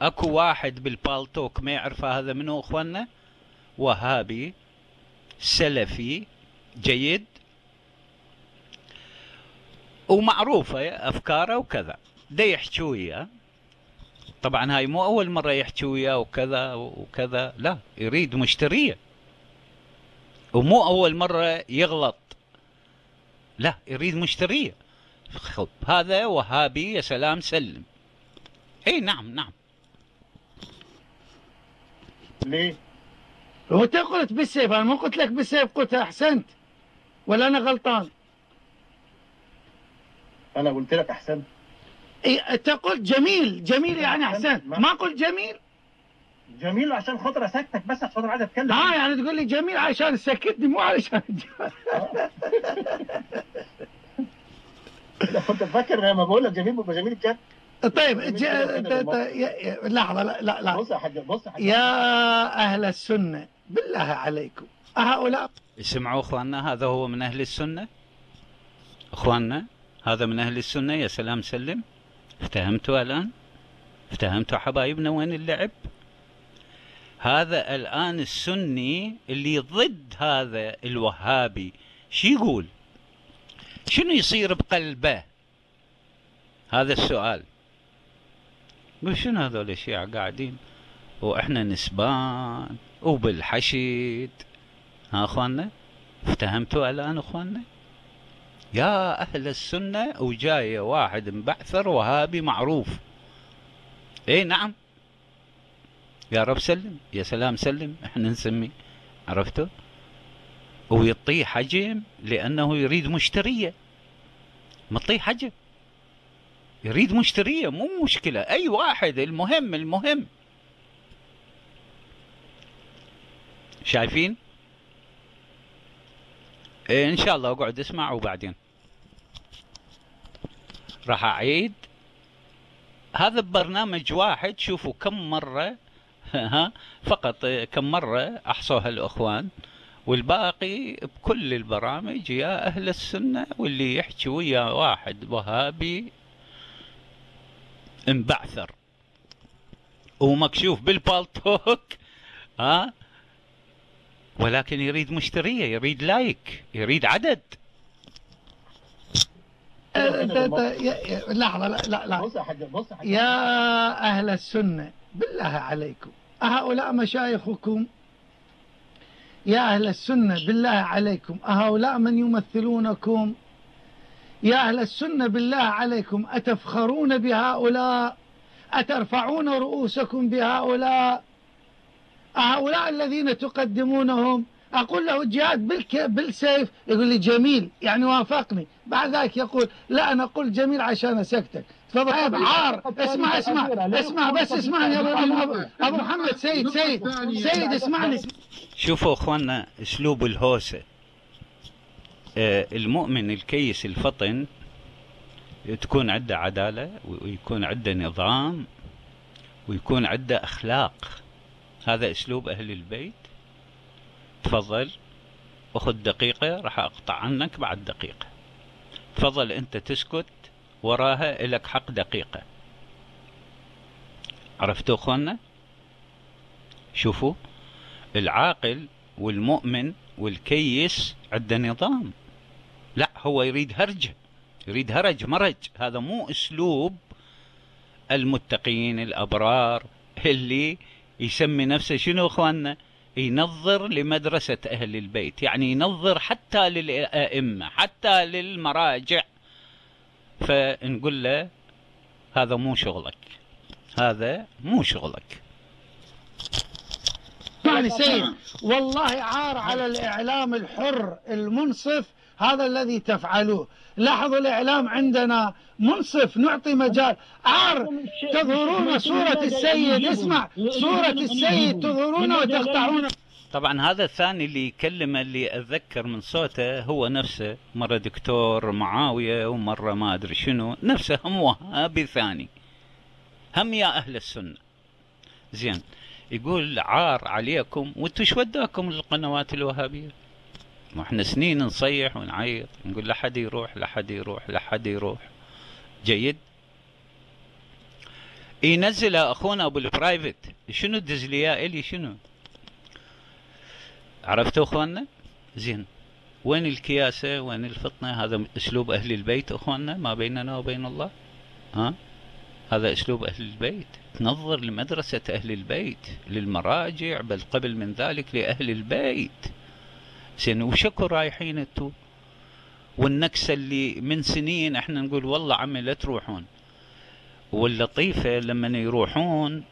اكو واحد بالبالتوك ما يعرف هذا منو اخواننا؟ وهابي سلفي جيد. ومعروفة أفكاره وكذا. ده يحكي وياه. طبعا هاي مو أول مرة يحكي وياه وكذا وكذا. لا يريد مشترية. ومو أول مرة يغلط. لا يريد مشترية. هذا وهابي يا سلام سلم. إي نعم نعم. ليه؟ هو قلت بالسيف أنا ما قلت لك بالسيف قلت أحسنت. ولا أنا غلطان؟ أنا قلت لك أحسنت. إيه أنت قلت جميل جميل يعني أحسنت ما قلت جميل؟ جميل عشان خاطر أسكتك بس عشان خاطر عايز أتكلم. آه يعني تقول لي جميل عشان تسكتني مو علشان كنت فاكر لما بقول لك جميل بيبقى جميل الجد طيب جميل ج... كده ت- كده ت- بالمصري. يا- يا- لحظة لا لا لا. بص يا حاج بص يا حاج. يا أهل السنة بالله عليكم. أهؤلاء. اسمعوا أخواننا هذا هو من أهل السنة. أخواننا هذا من أهل السنة. يا سلام سلم. افتهمتوا الآن؟ افتهمتوا حبايبنا وين اللعب؟ هذا الآن السني اللي ضد هذا الوهابي. شو يقول؟ شنو يصير بقلبه؟ هذا السؤال. يقول شنو هذول الشيعة قاعدين؟ وإحنا نسبان وبالحشد ها أخواننا؟ افتهمتوا الآن أخواننا؟ يا أهل السنة وجاي واحد مبعثر وهابي معروف. اي نعم. يا رب سلم. يا سلام سلم. إحنا نسميه عرفتوا؟ ويعطيه حجم لأنه يريد مشترية. مطيه حجم. يريد مشترية مو مشكلة. أي واحد المهم المهم. شايفين؟ إيه إن شاء الله أقعد أسمع وبعدين. راح أعيد. هذا ببرنامج واحد شوفوا كم مرة ها فقط كم مرة أحصوها الإخوان. والباقي بكل البرامج يا أهل السنة واللي يحكي ويا واحد وهابي. انبعثر. ومكشوف بالبالتوك ها؟ ولكن يريد مشتريه يريد لايك يريد عدد. أه، يا- يا- لحظة لا لا لا. يا أهل السنة بالله عليكم. أهؤلاء مشايخكم؟ يا أهل السنة بالله عليكم. أهؤلاء من يمثلونكم؟ يا أهل السنة بالله عليكم أتفخرون بهؤلاء؟ أترفعون رؤوسكم بهؤلاء؟ أهؤلاء الذين تقدمونهم؟ أقول له الجهاد بالك بالسيف؟ يقول لي جميل يعني وافقني. بعد ذلك يقول لا أنا أقول جميل عشان أسكتك. تفضل. عيب عار اسمع اسمع اسمع بس اسمعني يا أبو, أبو, أبو محمد سيد سيد سيد اسمعني. شوفوا اخواننا أسلوب الهوسة. المؤمن الكيس الفطن تكون عنده عدالة ويكون عنده نظام ويكون عنده أخلاق. هذا أسلوب أهل البيت. تفضل. أخذ دقيقة راح أقطع عنك بعد دقيقة. تفضل أنت تسكت وراها لك حق دقيقة. عرفتوا أخوانا شوفوا العاقل والمؤمن والكيس عنده نظام. لا هو يريد هرجة يريد هرج مرج. هذا مو أسلوب المتقين الأبرار اللي يسمي نفسه شنو إخواننا؟ ينظر لمدرسة أهل البيت يعني ينظر حتى للأئمة حتى للمراجع. فنقول له هذا مو شغلك هذا مو شغلك. اسمعني سيد والله عار على الإعلام الحر المنصف هذا الذي تفعلوه. لاحظوا الإعلام عندنا منصف نعطي مجال. عار تظهرون صورة السيد اسمع صورة السيد تظهرونه وتقطعون. طبعا هذا الثاني اللي يكلم اللي أتذكر من صوته هو نفسه. مرة دكتور معاوية ومرة ما أدري شنو. نفسه هم وهابي ثاني. هم يا أهل السنة. زين. يقول عار عليكم وأنتم إيش وداكم للقنوات الوهابية؟ ما إحنا سنين نصيح ونعيط نقول لا حد يروح لا حد يروح لا حد يروح. جيد؟ ينزل أخونا أبو البرايفت. شنو تدز لي إلي؟ شنو؟ عرفتوا أخواننا؟ زين. وين الكياسة؟ وين الفطنة؟ هذا أسلوب أهل البيت أخواننا ما بيننا وبين الله. ها؟ هذا أسلوب أهل البيت. تنظر لمدرسة أهل البيت للمراجع بل قبل من ذلك لأهل البيت. زين وشكو رايحين انتو. والنكسة اللي من سنين إحنا نقول والله عمي لا تروحون. واللطيفة لما يروحون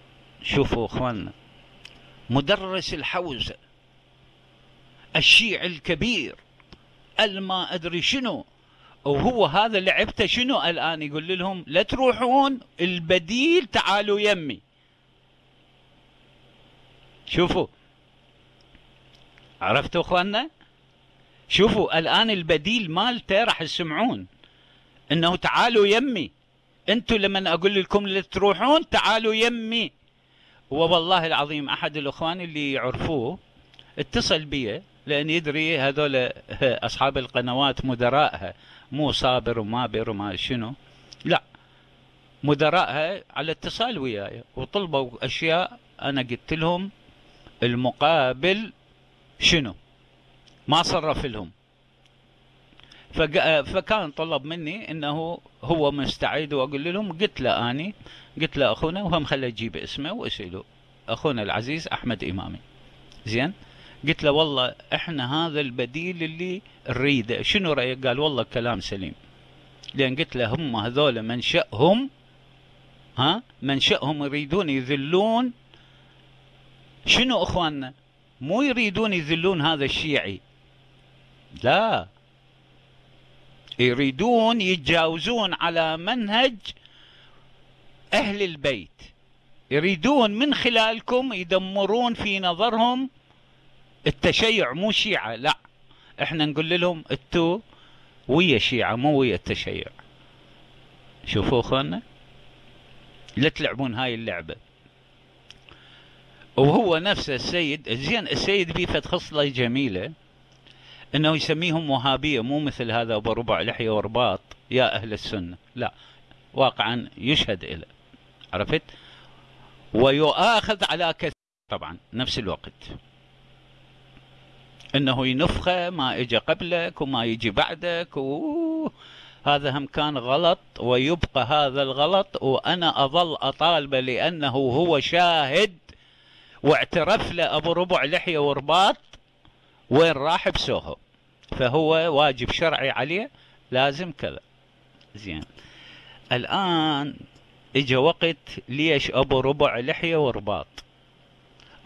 شوفوا اخواننا مدرس الحوزة الشيع الكبير الما أدري شنو. وهو هذا لعبته شنو؟ الآن يقول لهم لا تروحون البديل تعالوا يمي. شوفوا. عرفتوا اخواننا؟ شوفوا الآن البديل مالته راح تسمعون إنه تعالوا يمي. أنتوا لما أقول لكم تروحون تعالوا يمي. والله العظيم أحد الإخوان اللي يعرفوه اتصل بي لأن يدري هذول أصحاب القنوات مدراءها مو صابر ومابر وما شنو. لا مدراءها على اتصال وياي. وطلبوا أشياء أنا قلت لهم المقابل شنو. ما صرف لهم. فكان طلب مني إنه هو مستعد وأقول لهم قلت له آني قلت له أخونا وهم خلى يجيب اسمه واساله أخونا العزيز أحمد إمامي. زين؟ قلت له والله إحنا هذا البديل اللي نريده. شنو رأيك؟ قال والله كلام سليم. لأن قلت له هم هذول منشأهم ها؟ منشأهم يريدون يذلون. شنو إخواننا؟ مو يريدون يذلون هذا الشيعي. لا. يريدون يتجاوزون على منهج أهل البيت. يريدون من خلالكم يدمرون في نظرهم التشيع مو شيعة لا. إحنا نقول لهم أنتو ويا شيعة مو ويا التشيع. شوفوا اخوانا لا تلعبون هاي اللعبة. وهو نفسه السيد زين السيد بيه فد خصلة جميلة. إنه يسميهم وهابية مو مثل هذا أبو ربع لحية ورباط. يا أهل السنة. لا. واقعا يشهد إلى. عرفت؟ ويؤاخذ على كثير. طبعا نفس الوقت. إنه ينفخه ما اجى قبلك وما يجي بعدك. و هذا هم كان غلط ويبقى هذا الغلط. وأنا أظل اطالبه لأنه هو شاهد واعترف له أبو ربع لحية ورباط. وين راح بسوهو فهو واجب شرعي عليه لازم كذا. زين. الآن اجى وقت ليش أبو ربع لحية ورباط.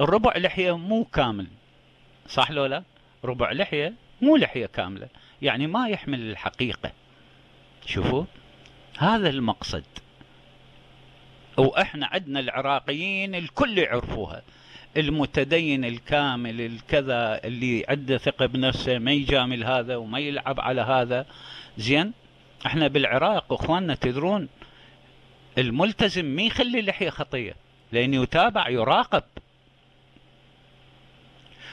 الربع لحية مو كامل. صح لو لا؟ ربع لحية مو لحية كاملة. يعني ما يحمل الحقيقة. شوفوا. هذا المقصد. وإحنا عندنا العراقيين الكل يعرفوها. المتدين الكامل الكذا اللي عنده ثقة بنفسه ما يجامل هذا وما يلعب على هذا. زين إحنا بالعراق إخواننا تدرون الملتزم ما يخلي لحية خطية لأنه يتابع يراقب.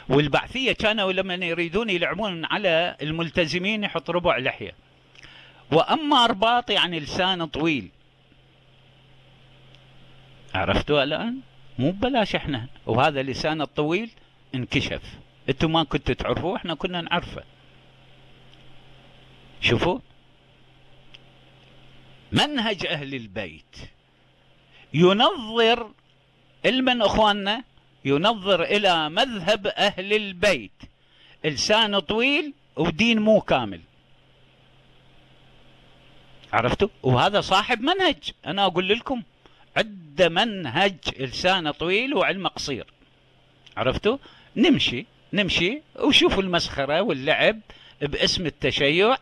والبعثية كانوا لما يريدون يلعبون على الملتزمين يحط ربع لحية. وأما أرباط يعني لسان طويل. عرفتوا الآن؟ مو ببلاش إحنا. وهذا لسان الطويل انكشف. أنتم ما كنتوا تعرفوه إحنا كنا نعرفه. شوفوا. منهج أهل البيت. ينظر المن أخواننا؟ ينظر إلى مذهب أهل البيت. لسان طويل ودين مو كامل. عرفتوا؟ وهذا صاحب منهج. أنا أقول لكم. عد منهج لسانه طويل وعلمه قصير. عرفتوا؟ نمشي نمشي وشوفوا المسخرة واللعب باسم التشيع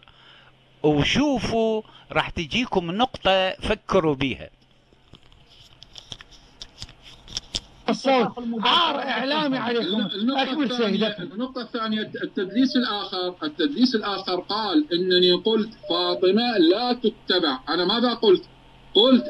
وشوفوا راح تجيكم نقطة فكروا بيها. الصوت. عار إعلامي عليكم. أكمل سيدك. النقطة الثانية التدليس الآخر التدليس الآخر قال إنني قلت فاطمة لا تتبع. أنا ماذا قلت؟ قلت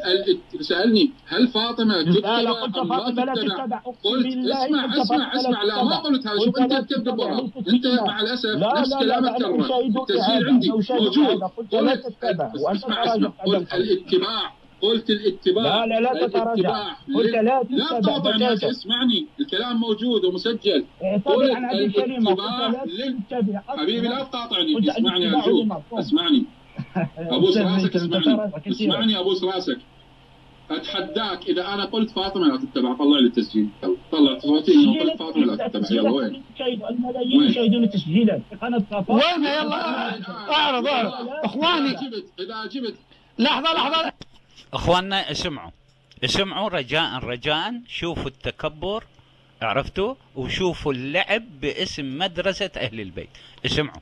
سألني هل فاطمة تتبع لا لا قلت أم لا تتبع قلت اسمع اسمع اسمع لا ما قلت هذا شوف أنت تكذب ليست أنت. مع الأسف لا نفس لا لا كلامك كرر أشاهدك التسجيل عندي. موجود. قلت اسمع اسمع قلت. الاتباع. قلت الاتباع. لا لا لا تتراجع. قلت لا لا الناس بتاتا اسمعني الكلام موجود ومسجل. قلت الاتباع لا لل- حبيبي لا تقاطعني. اسمعني يا للمفهوم. اسمعني. ابوس رأسك اسمعني. اسمعني أبوس رأسك. أتحداك إذا أنا قلت فاطمة لا تتبع. طلع لي التسجيل طلع صوتي إنه قلت فاطمة لا تتبع. يلا وين؟ الملايين؟ يشاهدون تسجيلا في قناة صفا وين يلا؟ أعرض أعرض. إخواني. إذا جبت إذا جبت لحظة لحظة. إخواننا اسمعوا. اسمعوا رجاء رجاء. شوفوا التكبر. عرفتوا؟ وشوفوا اللعب باسم مدرسة أهل البيت. اسمعوا.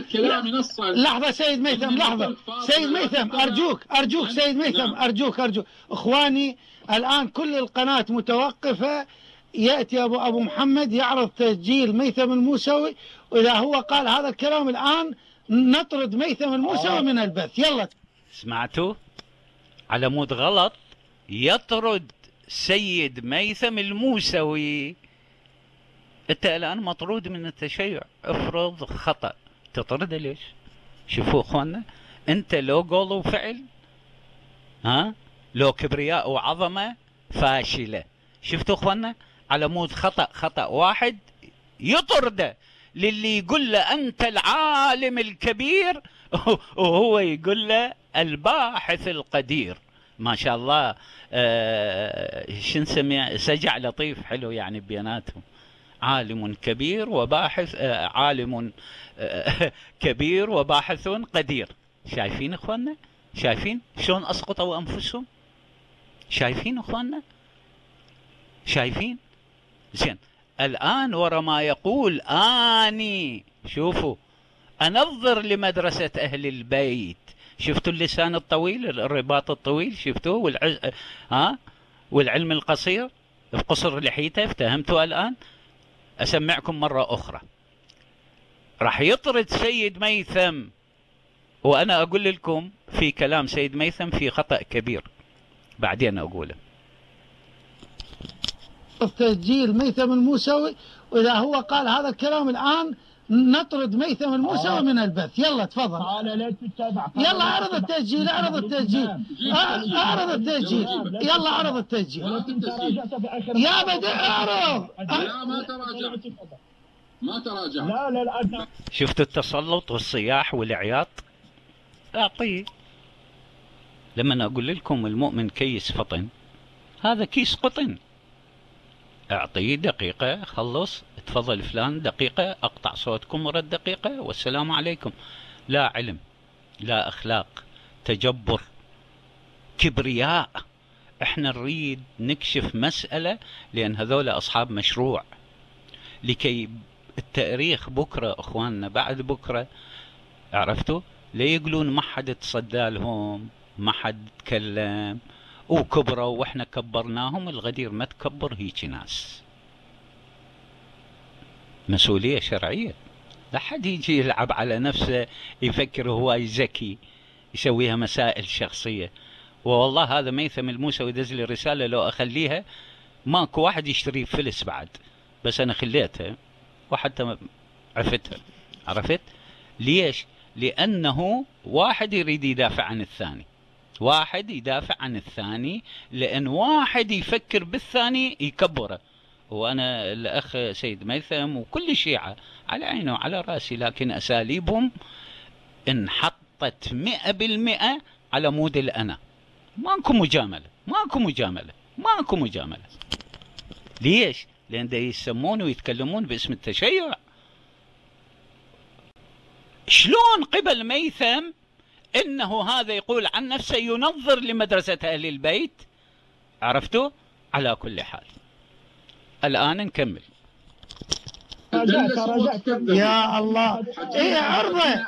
كلامي نصا لحظة سيد ميثم لحظة. سيد ميثم أرجوك أرجوك سيد ميثم نعم. أرجوك أرجوك. إخواني الآن كل القناة متوقفة. يأتي أبو أبو محمد يعرض تسجيل ميثم الموسوي. وإذا هو قال هذا الكلام الآن نطرد ميثم الموسوي من البث. يلا. سمعتوا؟ على مود غلط. يطرد سيد ميثم الموسوي. أنت الآن مطرود من التشيع. افرض خطأ. تطرده ليش؟ شوفوا أخواننا أنت لو قول وفعل ها؟ لو كبرياء وعظمة فاشلة. شفتوا أخواننا؟ على مود خطأ خطأ واحد يطرده للي يقول له أنت العالم الكبير وهو يقول له الباحث القدير. ما شاء الله آه شو نسميه؟ سجع لطيف حلو يعني بيناتهم عالم كبير وباحث آه عالم آه كبير وباحث قدير. شايفين إخواننا؟ شايفين شلون أسقطوا أنفسهم؟ شايفين إخواننا؟ شايفين؟ زين الآن ورا ما يقول آني. شوفوا أنظر لمدرسة أهل البيت. شفتوا اللسان الطويل الرباط الطويل؟ شفتوه؟ والعز... ها والعلم القصير؟ بقصر لحيته افتهمتوا الآن؟ أسمعكم مرة أخرى. راح يطرد سيد ميثم وأنا أقول لكم في كلام سيد ميثم في خطأ كبير. بعدين أقوله. تسجيل ميثم الموسوي وإذا هو قال هذا الكلام الآن نطرد ميثم الموسوي آه. من البث يلا تفضل قال لا تتبع يلا اعرض التسجيل اعرض التسجيل اعرض التسجيل يلا اعرض التسجيل يا بدر اعرض لا ما تراجع ما تراجع لا لا لا شفتوا التسلط والصياح والعياط اعطيه لما أقول لكم المؤمن كيس فطن هذا كيس قطن اعطيه دقيقة خلص تفضل فلان دقيقة أقطع صوتكم ورد دقيقة والسلام عليكم. لا علم لا أخلاق تجبر كبرياء. إحنا نريد نكشف مسألة لأن هذول أصحاب مشروع. لكي التاريخ بكرة أخواننا بعد بكرة عرفتوا؟ لا يقولون ما حد تصدى لهم ما حد تكلم وكبروا وإحنا كبرناهم الغدير ما تكبر هيك ناس. مسؤولية شرعية. لا حد يجي يلعب على نفسه يفكر هو ذكي يسويها مسائل شخصية. والله هذا ميثم الموسوي دز لي رسالة لو أخليها ماكو واحد يشتري فلس بعد. بس أنا خليتها وحتى عفتها. عرفت؟ ليش؟ لأنه واحد يريد يدافع عن الثاني. واحد يدافع عن الثاني لأن واحد يفكر بالثاني يكبره. وأنا الأخ سيد ميثم وكل الشيعة على عيني وعلى رأسي لكن أساليبهم انحطت مئة بالمئة على مود الأنا. ماكو مجاملة ماكو مجاملة ماكو مجاملة. ليش؟ لأن دا يسمون ويتكلمون باسم التشيع. شلون قبل ميثم إنه هذا يقول عن نفسه ينظر لمدرسة أهل البيت؟ عرفتوا؟ على كل حال. الآن نكمل. يا الله. إيه عرضه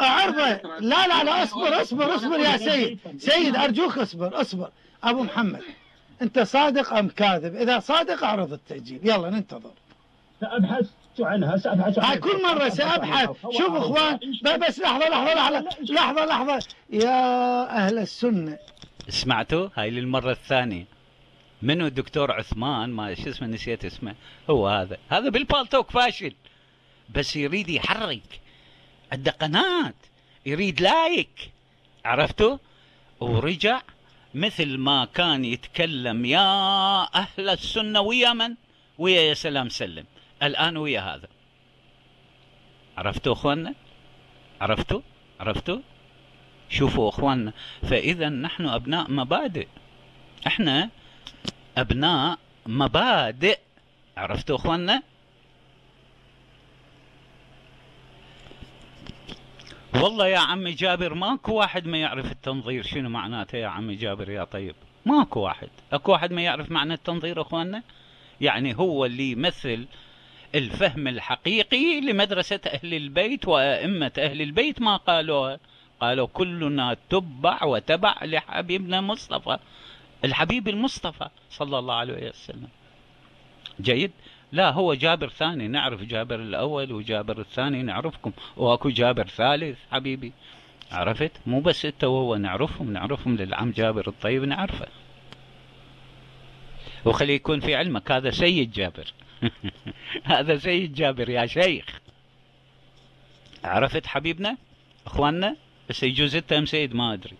عرضه لا لا لا اصبر اصبر اصبر يا سيد. سيد أرجوك اصبر اصبر. أبو محمد أنت صادق أم كاذب؟ إذا صادق أعرض التسجيل يلا ننتظر. سأبحث عنها سأبحث عنها. هاي كل مرة سأبحث. شوف إخوان بس لحظة لحظة لحظة لحظة لحظة. يا أهل السنة. سمعتوا؟ هاي للمرة الثانية. منو الدكتور عثمان؟ ما شو اسمه نسيت اسمه. هو هذا. هذا بالبالتوك فاشل. بس يريد يحرك. عنده قناة يريد لايك. عرفتوا؟ ورجع مثل ما كان يتكلم يا أهل السنة ويا من؟ ويا يا سلام سلم. الآن ويا هذا. عرفتوا أخوانا عرفتوا؟ عرفتوا؟ شوفوا أخواننا. فإذا نحن أبناء مبادئ. إحنا أبناء مبادئ. عرفتوا أخواننا؟ والله يا عمي جابر ماكو واحد ما يعرف التنظير. شنو معناته يا عمي جابر يا طيب؟ ماكو واحد. أكو واحد ما يعرف معنى التنظير أخواننا؟ يعني هو اللي يمثل الفهم الحقيقي لمدرسة أهل البيت وأئمة أهل البيت. ما قالوها قالوا كلنا تبع وتبع لحبيبنا مصطفى. الحبيب المصطفى صلى الله عليه وسلم. جيد؟ لا هو جابر ثاني نعرف جابر الأول وجابر الثاني نعرفكم وأكو جابر ثالث حبيبي. عرفت؟ مو بس إنت وهو نعرفهم نعرفهم للعم جابر الطيب نعرفه. وخلي يكون في علمك هذا سيد جابر. هذا سيد جابر يا شيخ. عرفت حبيبنا؟ إخواننا؟ بس يجوز إنت سيد؟ ما أدري.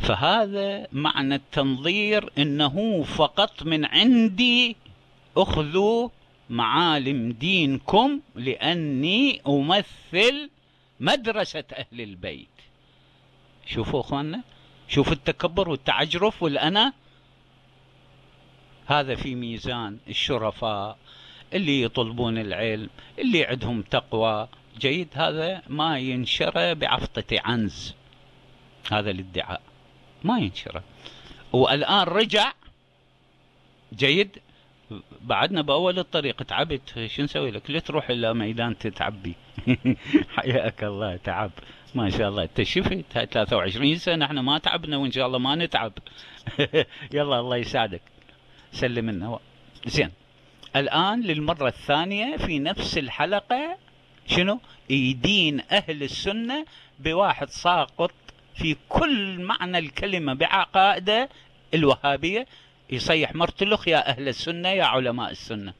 فهذا معنى التنظير إنه فقط من عندي أخذوا معالم دينكم لأني أمثل مدرسة أهل البيت. شوفوا أخواننا شوفوا التكبر والتعجرف والأنا. هذا في ميزان الشرفاء اللي يطلبون العلم اللي عندهم تقوى. جيد هذا ما ينشر بعفطة عنز. هذا الادعاء. ما ينشره والآن رجع. جيد. بعدنا بأول الطريق. تعبت. شو نسوي لك؟ ليه تروح إلى ميدان تتعبي. حياك الله تعب. ما شاء الله. أنت شفت 23 سنة إحنا ما تعبنا وإن شاء الله ما نتعب. يلا الله يساعدك. سلم لنا. زين. الآن للمرة الثانية في نفس الحلقة شنو؟ يدين أهل السنة بواحد ساقط في كل معنى الكلمة بعقائده الوهابية. يصيح مرتلخ يا أهل السنة يا علماء السنة.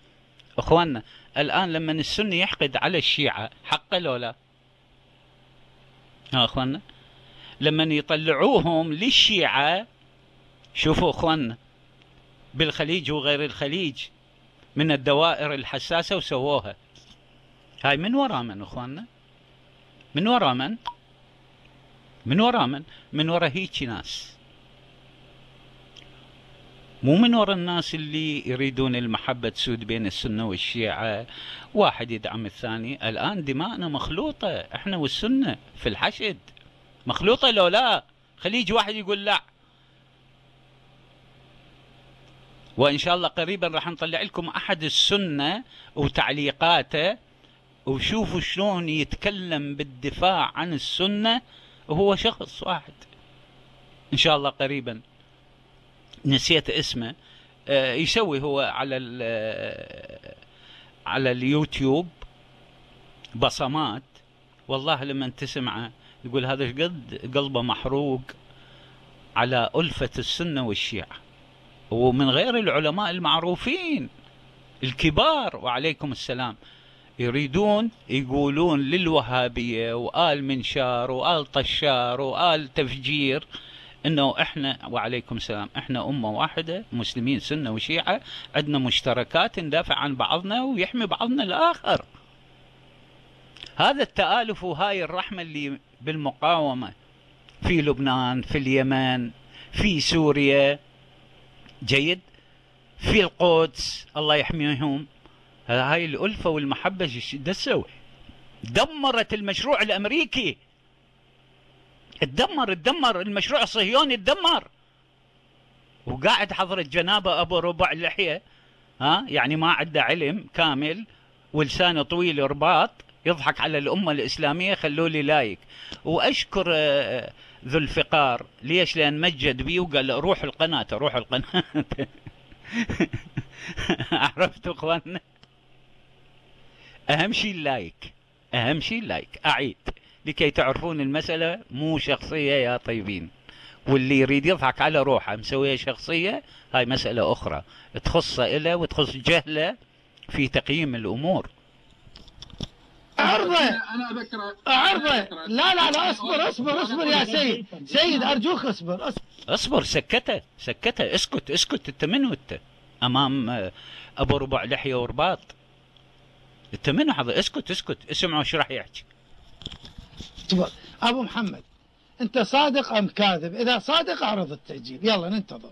أخواننا الآن لما السني يحقد على الشيعة حق لو لا؟ ها أخواننا لما يطلعوهم للشيعة شوفوا أخواننا بالخليج وغير الخليج من الدوائر الحساسة وسووها. هاي من وراء من أخواننا؟ من وراء من؟ من وراء من من وراء هيك ناس. مو من وراء الناس اللي يريدون المحبة تسود بين السنة والشيعة. واحد يدعم الثاني الآن دماءنا مخلوطة إحنا والسنة في الحشد. مخلوطة لو لا؟ خليج واحد يقول لا. وإن شاء الله قريبا راح نطلع لكم أحد السنة وتعليقاته وشوفوا شلون يتكلم بالدفاع عن السنة وهو شخص واحد. إن شاء الله قريبا. نسيت اسمه. آه، يسوي هو على آه، على اليوتيوب بصمات. والله لما تسمعه يقول هذا قد؟ قلبه محروق على ألفة السنة والشيعة. ومن غير العلماء المعروفين الكبار. وعليكم السلام. يريدون يقولون للوهابية وآل منشار وآل طشار وآل تفجير إنه إحنا وعليكم السلام إحنا أمة واحدة مسلمين سنة وشيعة عندنا مشتركات ندافع عن بعضنا ويحمي بعضنا الآخر. هذا التآلف وهاي الرحمة اللي بالمقاومة في لبنان في اليمن في سوريا جيد؟ في القدس الله يحميهم. هاي الألفة والمحبة دسوا. دمرت المشروع الأمريكي. اتدمر اتدمر. المشروع الصهيوني اتدمر. وقاعد حضرة جنابه أبو ربع اللحية ها؟ يعني ما عنده علم كامل ولسانه طويل رباط يضحك على الأمة الإسلامية خلوا لي like. وأشكر آه، ذو الفقار. ليش؟ لأن مجد بي وقال روح القناة روح القناة. عرفتوا إخواننا؟ أهم شيء ال like أهم شيء ال like. أعيد. لكي تعرفون المسألة مو شخصية يا طيبين. واللي يريد يضحك على روحه مسوية شخصية هاي مسألة أخرى. تخص إله وتخص جهله في تقييم الأمور. عرضه أنا اذكر عرضه لا لا لا اصبر اصبر اصبر يا سيد. سيد أرجوك اصبر اصبر. اصبر سكته سكته. اسكت اسكت انت منو انت أمام آه، أبو ربع لحية ورباط. انت منو حضر اسكت اسكت. اسمعوا إيش راح يحكي. أبو محمد أنت صادق أم كاذب؟ إذا صادق أعرض التسجيل يلا ننتظر.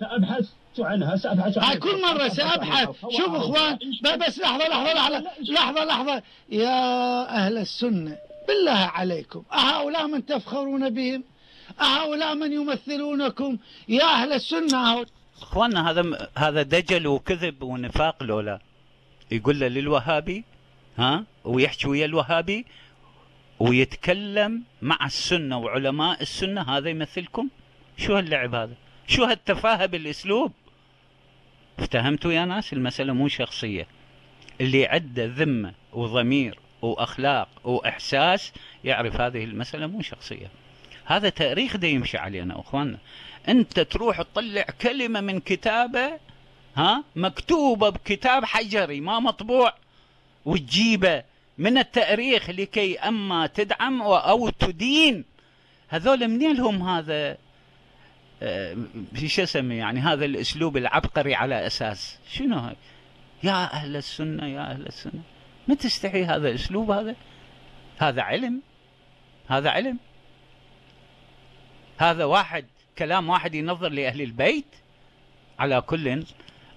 سأبحث عنها سأبحث عنها. هاي كل مرة سأبحث شوف إخوان بس لحظة لحظة لحظة. لحظة لحظة. يا أهل السنة بالله عليكم. أهؤلاء من تفخرون بهم؟ أهؤلاء من يمثلونكم؟ يا أهل السنة أهو- إخواننا هذا هذا دجل وكذب ونفاق لولا. يقول له للوهابي ها؟ ويحكي ويا الوهابي ويتكلم مع السنة وعلماء السنة. هذا يمثلكم؟ شو هاللعب هذا؟ شو هالتفاهة بالأسلوب؟ افتهمتوا يا ناس؟ المسألة مو شخصية. اللي عنده ذمة وضمير وأخلاق وإحساس يعرف هذه المسألة مو شخصية. هذا تاريخ ده يمشي علينا أخواننا. أنت تروح تطلع كلمة من كتابة ها؟ مكتوبة بكتاب حجري ما مطبوع. وتجيبه من التأريخ لكي أما تدعم أو تدين. هذول منين لهم هذا؟ آه، شو اسمه يعني هذا الأسلوب العبقري على أساس؟ شنو هاي؟ يا أهل السنة يا أهل السنة. ما تستحي هذا الاسلوب هذا؟ هذا علم. هذا علم. هذا واحد كلام واحد ينظر لأهل البيت على كل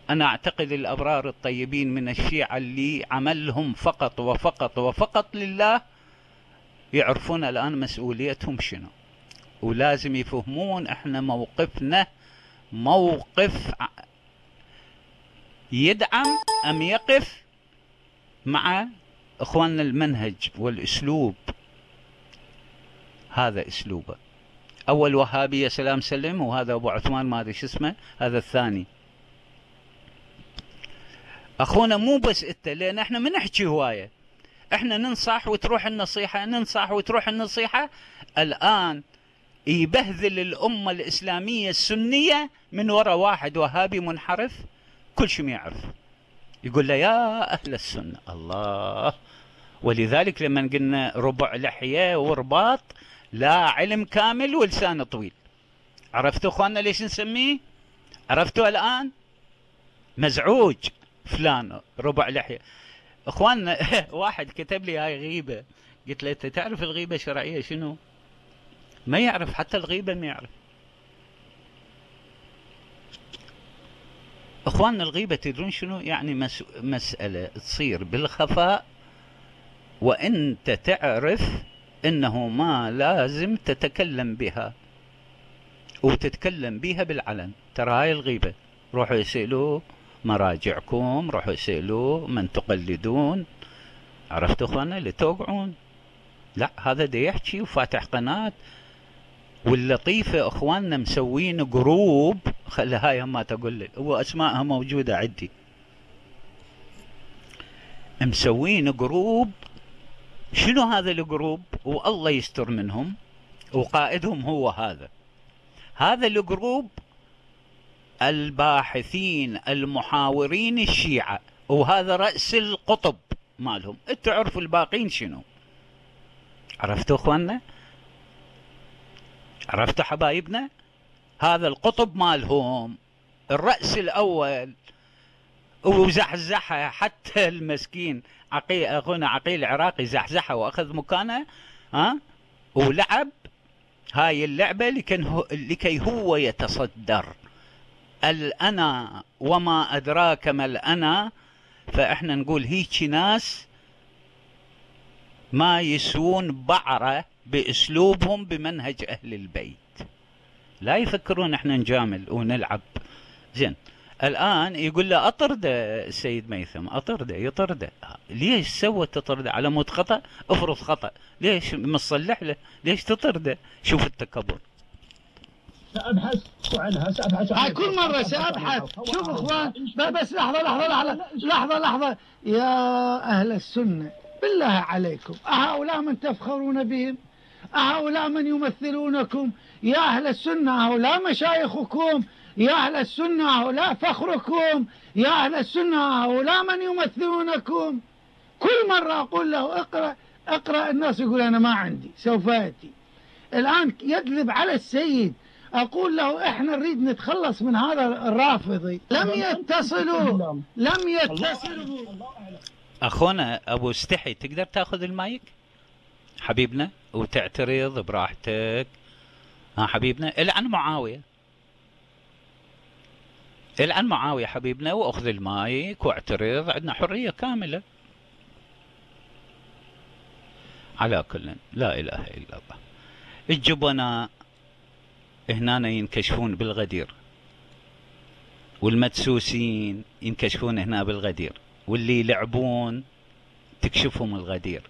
أنا أعتقد الأبرار الطيبين من الشيعة اللي عملهم فقط وفقط وفقط لله يعرفون الآن مسؤوليتهم شنو. ولازم يفهمون إحنا موقفنا موقف يدعم أم يقف مع إخواننا المنهج والأسلوب. هذا أسلوبه. أول وهابي يا سلام سلم. وهذا أبو عثمان ما أدري شو اسمه. هذا الثاني. أخونا مو بس أنت لأن إحنا ما نحكي هواية. إحنا ننصح وتروح النصيحة ننصح وتروح النصيحة. الآن يبهذل الأمة الإسلامية السنية من وراء واحد وهابي منحرف كل شيء يعرف. يقول له يا أهل السنة. الله. ولذلك لما قلنا ربع لحية ورباط لا علم كامل ولسان طويل. عرفتوا أخواننا ليش نسميه؟ عرفتوا الآن؟ مزعوج. فلان ربع لحية. اخواننا واحد كتب لي هاي غيبة. قلت له أنت تعرف الغيبة الشرعية شنو؟ ما يعرف حتى الغيبة ما يعرف. اخواننا الغيبة تدرون شنو؟ يعني مس... مسألة تصير بالخفاء. وانت تعرف إنه ما لازم تتكلم بها. وتتكلم بها بالعلن. ترى هاي الغيبة. روحوا يسالوا مراجعكم روحوا يسالوا من تقلدون. عرفتوا اخوانا اللي توقعون؟ لا هذا دا يحكي وفاتح قناة. واللطيفة أخواننا مسوين group. خلي هاي ما تقول هو اسمائها موجودة عندي. مسوين group. شنو هذا ال group؟ والله يستر منهم. وقائدهم هو هذا. هذا الجروب الباحثين المحاورين الشيعة وهذا رأس القطب مالهم. تعرفوا الباقين شنو؟ عرفتوا إخواننا؟ عرفتوا حبايبنا؟ هذا القطب مالهم الرأس الأول. وزحزحها حتى المسكين عقيل أخونا عقيل العراقي زحزحها وأخذ مكانه ها؟ ولعب. هاي اللعبة لكي هو, لكي هو يتصدر. الأنا وما أدراك ما الأنا فإحنا نقول هيك ناس ما يسوون بعرة بأسلوبهم بمنهج أهل البيت. لا يفكرون إحنا نجامل ونلعب. زين الآن يقول له أطرده السيد ميثم أطرده يطرده. ليش سوى تطرده؟ على مود خطأ؟ افرض خطأ. ليش مصلح له؟ ليش تطرده؟ شوف التكبر. سأبحث عنها سأبحث عنها كل مرة سأبحث شوف أخوان بس لحظة لحظة لحظة. لحظة لحظة. يا أهل السنة بالله عليكم. أهؤلاء من تفخرون بهم؟ أهؤلاء من يمثلونكم؟ يا أهل السنة هؤلاء مشايخكم. يا أهل السنة هؤلاء فخركم. يا أهل السنة هؤلاء من يمثلونكم. كل مرة أقول له اقرأ اقرأ. الناس يقول أنا ما عندي سوف يأتي الآن يكذب على السيد. أقول له إحنا نريد نتخلص من هذا الرافضي. لم يتصلوا. لم يتصلوا. أخونا أبو استحي تقدر تأخذ المايك؟ حبيبنا وتعترض براحتك. ها حبيبنا إلعن معاوية. إلعن معاوية حبيبنا وأخذ المايك واعترض. عندنا حرية كاملة. على كل لا إله إلا الله. الجبناء هنا ينكشفون بالغدير. والمدسوسين ينكشفون هنا بالغدير. واللي يلعبون تكشفهم الغدير.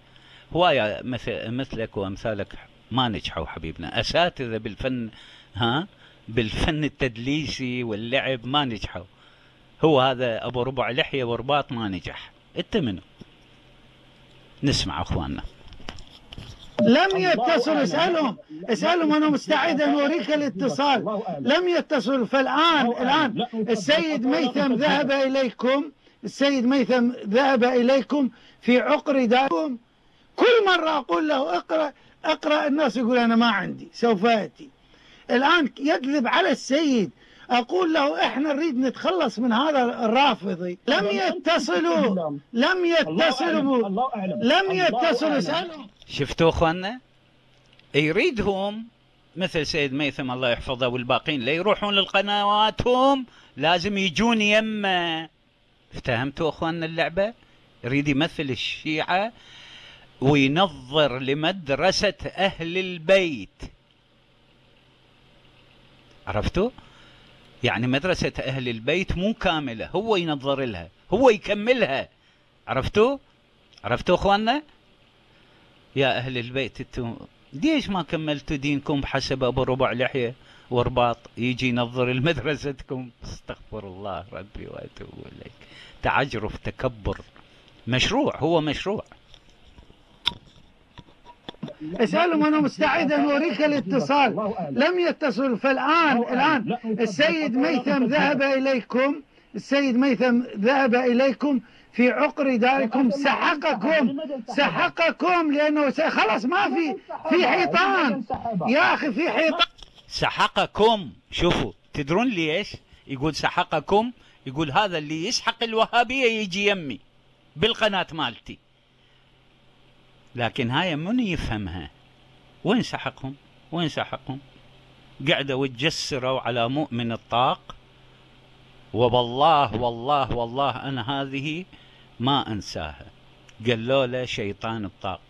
هواية مثل مثلك وأمثالك ما نجحوا حبيبنا. أساتذة بالفن ها بالفن التدليسي واللعب ما نجحوا. هو هذا أبو ربع لحية ورباط ما نجح. انت منو؟ نسمع أخواننا. لم يتصل اسألهم اسألهم أنا مستعد أن أوريك الاتصال. لم يتصل. فالآن الآن السيد ميثم ذهب إليكم. السيد ميثم ذهب إليكم في عقر داركم. كل مرة أقول له اقرأ اقرأ الناس يقول أنا ما عندي سوف آتي. الآن يكذب على السيد. أقول له إحنا نريد نتخلص من هذا الرافضي. لم يتصلوا لم يتصلوا. لم يتصلوا. اسالهم شفتوا أخواننا؟ يريدهم مثل سيد ميثم الله يحفظه والباقين لا يروحون للقنوات هم لازم يجون يمه. افتهمتوا أخواننا اللعبة؟ يريد يمثل الشيعة وينظر لمدرسة أهل البيت. عرفتوا؟ يعني مدرسة أهل البيت مو كاملة هو ينظر لها هو يكملها. عرفتوا؟ عرفتوا أخواننا؟ يا أهل البيت أنتم ليش ما كملتوا دينكم بحسب أبو ربع لحية ورباط؟ يجي ينظر لمدرستكم. استغفر الله ربي وأتوب إليك. تعجرف تكبر. مشروع هو مشروع. اسألهم أنا مستعد أن أوريك الاتصال لم يتصل فالآن الآن السيد ميثم ذهب إليكم السيد ميثم ذهب إليكم في عقر داركم سحقكم سحقكم لأنه خلاص ما في في حيطان يا أخي في حيطان سحقكم شوفوا تدرون ليش يقول سحقكم يقول هذا اللي يسحق الوهابية يجي يمي بالقناة مالتي لكن هاي من يفهمها؟ وين سحقهم؟ وين سحقهم؟ قعدوا تجسروا على مؤمن الطاق. وبالله والله والله أنا هذه ما أنساها. قالوا له شيطان الطاق.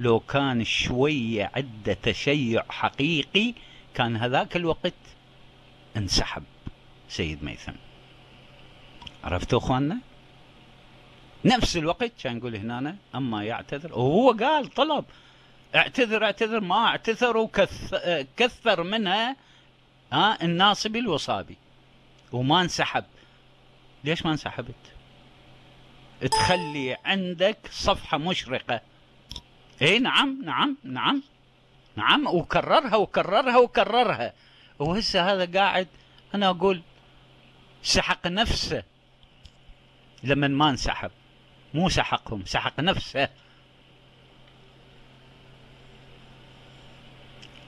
لو كان شوية عنده تشيع حقيقي كان هذاك الوقت انسحب سيد ميثم. عرفتوا أخواننا؟ نفس الوقت كان يقول هنا أما يعتذر وهو قال طلب اعتذر اعتذر ما اعتذر وكثر منها ها الناصبي الوصابي وما انسحب. ليش ما انسحبت؟ تخلي عندك صفحة مشرقة. إي نعم نعم نعم نعم وكررها وكررها وكررها. وهسه هذا قاعد أنا أقول سحق نفسه لما ما انسحب. مو سحقهم سحق نفسه.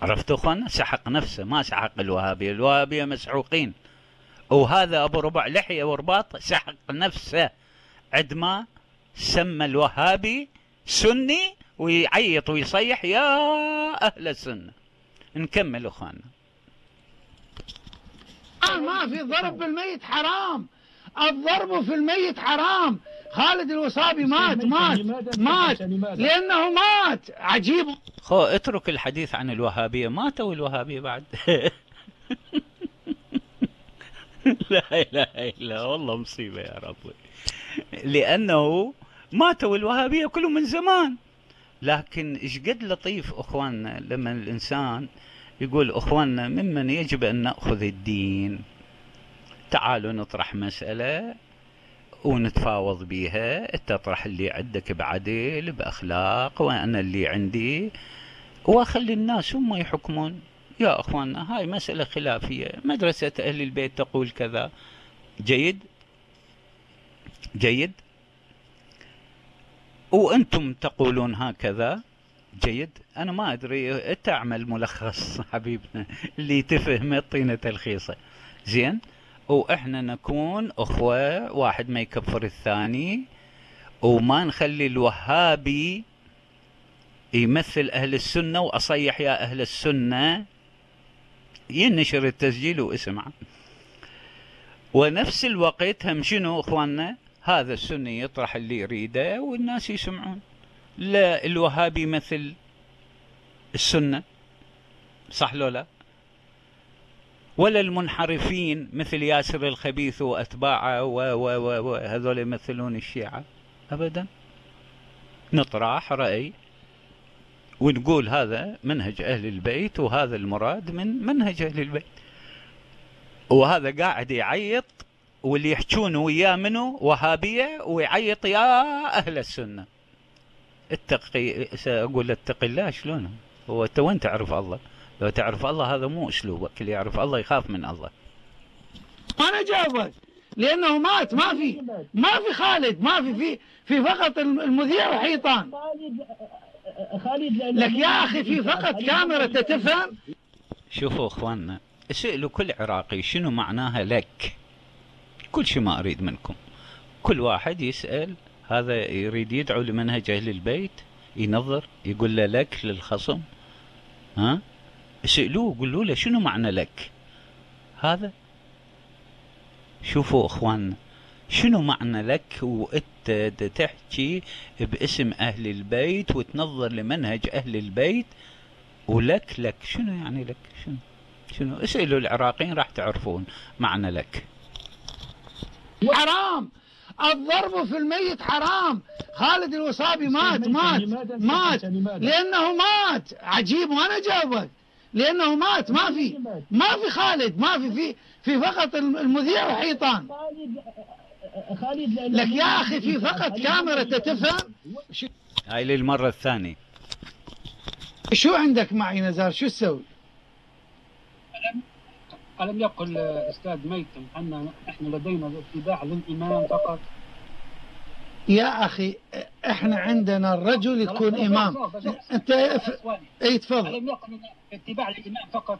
عرفتوا أخوانا؟ سحق نفسه ما سحق الوهابية الوهابية مسحوقين. وهذا أبو ربع لحية ورباط سحق نفسه. عندما سمى الوهابي سني ويعيط ويصيح يا أهل السنة. نكمل أخوانا. ما في ضرب بالميت حرام. الضرب في الميت حرام. خالد الوصابي مات مات مات لأنه مات. عجيب. خو اترك الحديث عن الوهابية. ماتوا الوهابية بعد؟ لا إله إلا والله مصيبة يا ربي. لأنه ماتوا الوهابية كلهم من زمان. لكن إيش قد لطيف اخواننا لما الإنسان يقول اخواننا ممن يجب أن نأخذ الدين. تعالوا نطرح مسألة. ونتفاوض بيها. تطرح اللي عندك بعدل بأخلاق وأنا اللي عندي. وأخلي الناس هم يحكمون. يا اخواننا هاي مسألة خلافية. مدرسة أهل البيت تقول كذا. جيد؟ جيد؟ وأنتم تقولون هكذا؟ جيد؟ أنا ما أدري. تعمل ملخص حبيبنا اللي تفهم الطينة تلخيصه زين؟ وإحنا نكون إخوة واحد ما يكفر الثاني وما نخلي الوهابي يمثل أهل السنة وأصيح يا أهل السنة. ينشر التسجيل واسمع. ونفس الوقت هم شنو إخواننا؟ هذا السني يطرح اللي يريده والناس يسمعون. لا الوهابي يمثل السنة. صح لو لا؟ ولا المنحرفين مثل ياسر الخبيث واتباعه وهذول يمثلون الشيعة ابدا؟ نطرح رأي. ونقول هذا منهج أهل البيت وهذا المراد من منهج أهل البيت. وهذا قاعد يعيط واللي يحجون وياه منه وهابية ويعيط يا أهل السنة. اتقي سأقول اتق الله شلون؟ هو انت وين تعرف الله. لو تعرف الله هذا مو أسلوبك اللي يعرف الله يخاف من الله. أنا جاوبك لأنه مات ما في ما في خالد ما في في في فقط المذيع وحيطان. خالد خالد لك يا أخي في فقط كاميرا تفهم شوفوا أخواننا اسألوا كل عراقي شنو معناها لك؟ كل شيء ما أريد منكم. كل واحد يسأل هذا يريد يدعو لمنهج أهل البيت ينظر يقول له لك للخصم. ها؟ اسألوه قولوا له شنو معنى لك؟ هذا شوفوا اخواننا شنو معنى لك؟ وأنت تحكي باسم أهل البيت وتنظر لمنهج أهل البيت ولك لك شنو يعني لك؟ شنو؟ شنو؟ اسألوا العراقيين راح تعرفون معنى لك. حرام! الضرب في الميت حرام! خالد الوصابي مات مات مات لأنه مات. عجيب وأنا جاوبك. لأنه مات ما في ما في خالد ما في في في فقط المذيع وحيطان. خالد خالد لك يا أخي في فقط كاميرا تفهم هاي للمرة الثانية. شو عندك معي نزار؟ شو تسوي؟ ألم يقل أستاذ ميتم أن إحنا لدينا اتباع للإمام فقط؟ يا أخي إحنا عندنا الرجل يكون إمام. أنت ف... اي تفضل. ألم اتباع للإمام فقط.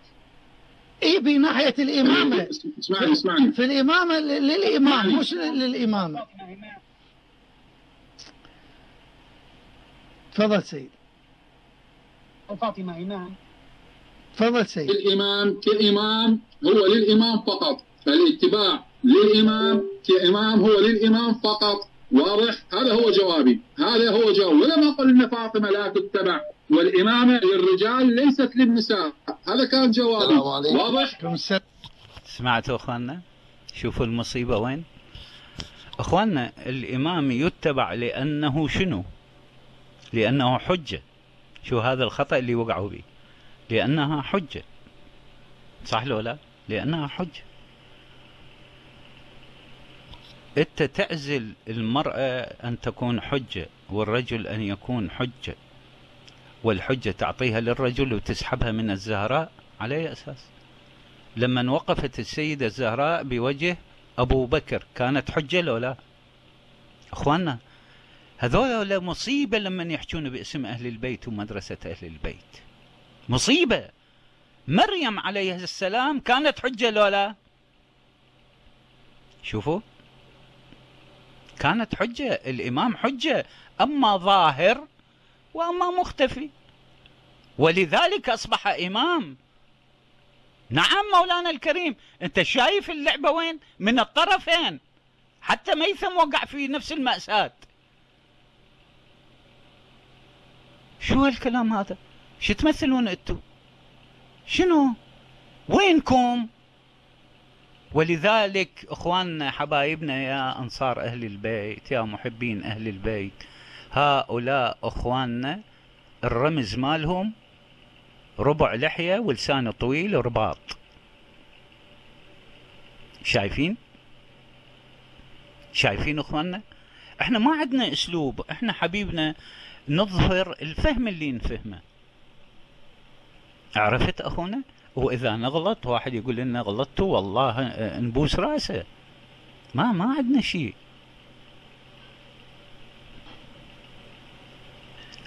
اي بناحية الإمامة. اسمعني اسمعني. في الإمامة ل- للإمام مش إمام تفضل سيد. فاطمة إمام. تفضل سيد. الإمام كإمام هو للإمام فقط. الاتباع للإمام كإمام هو للإمام فقط. واضح؟ هذا هو جوابي. هذا هو جوابي. ولما قلنا فاطمة لا تتبع والإمامة للرجال ليست للنساء. هذا كان جوابي. واضح؟ سمعتوا أخواننا؟ شوفوا المصيبة وين. أخواننا الإمام يتبع لأنه شنو؟ لأنه حجة. شو هذا الخطأ اللي وقعوا به؟ لأنها حجة. صح لو لا؟ لأنها حجة. أنت تعزل المرأة أن تكون حجة والرجل أن يكون حجة والحجة تعطيها للرجل وتسحبها من الزهراء على اي أساس. لما وقفت السيدة الزهراء بوجه أبو بكر كانت حجة لو لا؟ أخواننا هذول مصيبة لما يحجون باسم أهل البيت ومدرسة أهل البيت. مصيبة. مريم عليه السلام كانت حجة لو لا؟ شوفوا. كانت حجة الإمام حجة أما ظاهر وأما مختفي. ولذلك أصبح إمام. نعم مولانا الكريم أنت شايف اللعبة وين؟ من الطرفين. حتى ميثم وقع في نفس المأساة. شو هالكلام هذا؟ شو تمثلون أنتو؟ شنو؟ وينكم؟ ولذلك اخواننا حبايبنا يا أنصار أهل البيت يا محبين أهل البيت هؤلاء إخواننا الرمز مالهم ربع لحية ولسانه طويل ورباط شايفين؟ شايفين إخواننا؟ إحنا ما عندنا أسلوب إحنا حبيبنا نظهر الفهم اللي نفهمه عرفت أخونا؟ واذا نغلط واحد يقول لنا غلطتوا والله آه، نبوس راسه. ما ما عندنا شيء.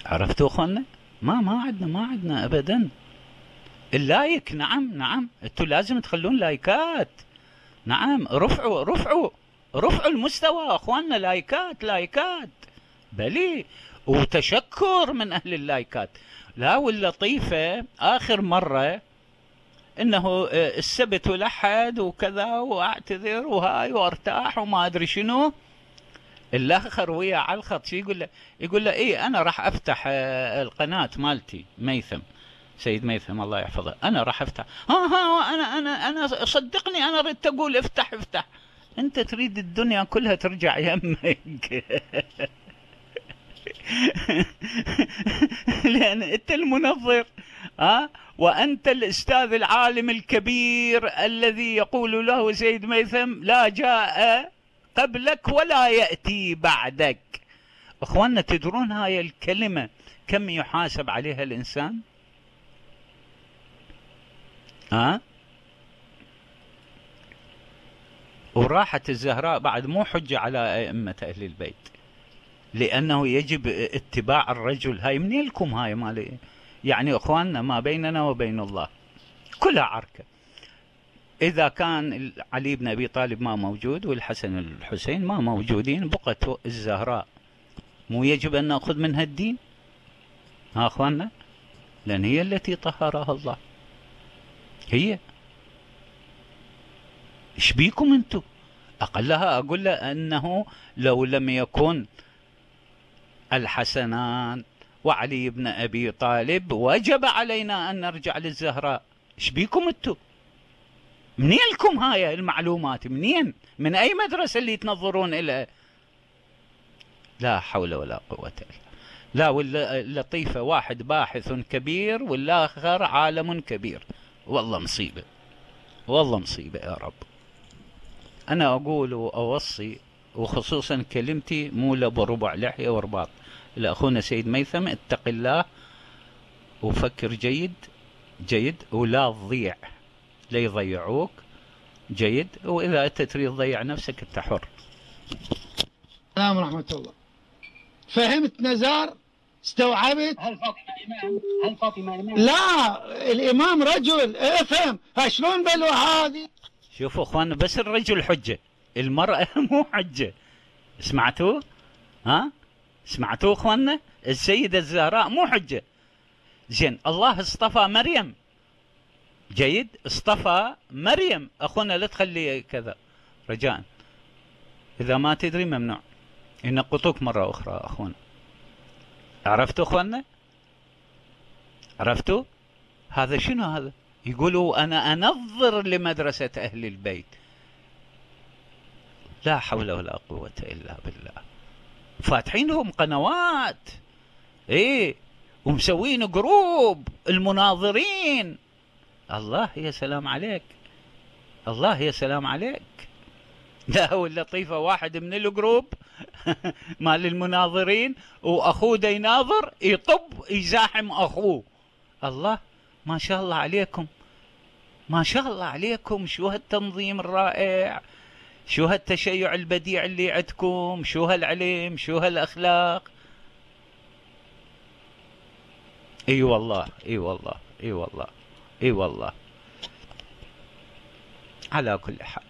عرفتوا اخوانا ما ما عندنا ما عندنا ابدا. اللايك نعم نعم. أنتوا لازم تخلون لايكات. نعم رفعوا رفعوا رفعوا المستوى أخواننا. لايكات لايكات. بلي وتشكر من أهل اللايكات. لا واللطيفة آخر مرة إنه آه، السبت ولحد وكذا وأعتذر وهاي وأرتاح وما أدري شنو. الآخر وياه على الخط شو يقول له؟ يقول له إيه أنا راح أفتح آه، القناة مالتي ميثم. سيد ميثم الله يحفظه أنا راح أفتح. ها ها أنا أنا أنا صدقني أنا ردت أقول افتح افتح. أنت تريد الدنيا كلها ترجع يمك. لأن أنت المنظر. ها؟ وأنت الأستاذ العالم الكبير الذي يقول له سيد ميثم لا جاء قبلك ولا يأتي بعدك. أخواننا تدرون هاي الكلمة كم يحاسب عليها الإنسان؟ ها؟ وراحت الزهراء بعد مو حجة على أئمة أهل البيت لأنه يجب اتباع الرجل. هاي منين لكم هاي مالي يعني أخواننا ما بيننا وبين الله. كلها عركة. إذا كان علي بن أبي طالب ما موجود والحسن الحسين ما موجودين بقت الزهراء. مو يجب أن نأخذ منها الدين؟ ها أخواننا؟ لأن هي التي طهرها الله. هي. إيش بيكم أنتم؟ أقلها أقول له أنه لو لم يكن الحسنان وعلي بن أبي طالب وجب علينا أن نرجع للزهراء. إيش بيكم أنتم منين لكم هاي المعلومات؟ منين؟ من أي مدرسة اللي تنظرون إلى؟ لا حول ولا قوة إلا لا واللطيفه واحد باحث كبير والآخر عالم كبير. والله مصيبة. والله مصيبة يا رب. أنا أقول وأوصي وخصوصا كلمتي مو لأبو ربع لحية ورباط لأخونا سيد ميثم اتق الله وفكر جيد جيد ولا تضيع. لا يضيعوك جيد وإذا أنت تريد تضيع نفسك أنت حر. السلام ورحمة الله. فهمت نزار؟ استوعبت؟ هل فاطمة امام؟ هل فاطمة امام؟ لا الإمام رجل. افهم. شلون بلوى هذه؟ شوفوا أخواننا بس الرجل حجة المرأة مو حجة. سمعتوا ها؟ سمعتوا اخواننا؟ السيدة الزهراء مو حجة. زين الله اصطفى مريم. جيد اصطفى مريم. اخونا لا تخلي كذا. رجاء. إذا ما تدري ممنوع. ينقطوك مرة أخرى أخونا. عرفتوا اخواننا؟ عرفتوا؟ هذا شنو هذا؟ يقولوا أنا أنظر لمدرسة أهل البيت. لا حول ولا قوة إلا بالله. فاتحين لهم قنوات. إيه ومسوين جروب المناظرين. الله يا سلام عليك. الله يا سلام عليك. لا هو اللطيفة واحد من الجروب مال المناظرين وأخوه دا يناظر يطب يزاحم أخوه. الله ما شاء الله عليكم. ما شاء الله عليكم شو هالتنظيم الرائع. شو هالتشيع البديع اللي عندكم؟ شو هالعلم؟ شو هالأخلاق؟ إي والله إي والله إي والله إي والله. على كل حال.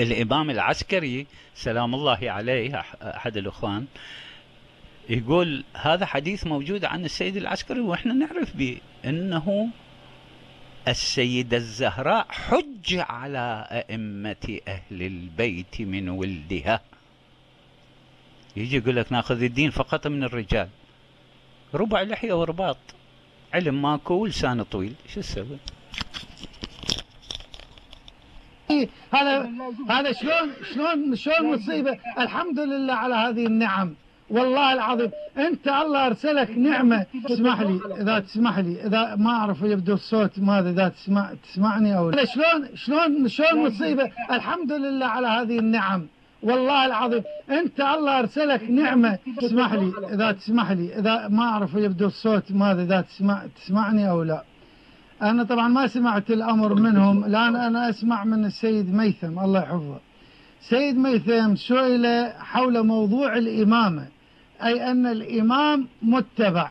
الإمام العسكري سلام الله عليه أحد الإخوان يقول هذا حديث موجود عن السيد العسكري وإحنا نعرف به إنه السيدة الزهراء حج على أئمة أهل البيت من ولدها. يجي يقول لك ناخذ الدين فقط من الرجال. ربع لحية ورباط. علم ماكو ولسان طويل. شو تسوي؟ هذا هذا شلون شلون شلون مصيبه الحمد لله على هذه النعم. والله العظيم. انت الله ارسلك نعمة. تسمح لي إذا تسمح لي إذا ما أعرف يبدو الصوت ماذا إذا تسمع تسمعني أو لا. شلون شلون شلون مصيبة؟ الحمد لله على هذه النعم. والله العظيم. انت الله ارسلك نعمة. تسمح لي إذا تسمح لي إذا ما أعرف يبدو الصوت ماذا إذا تسمع تسمعني أو لا. أنا طبعا ما سمعت الأمر منهم. الآن أنا أسمع من السيد ميثم. الله يحفظه. سيد ميثم سئل حول موضوع الإمامة. أي أن الإمام متبع.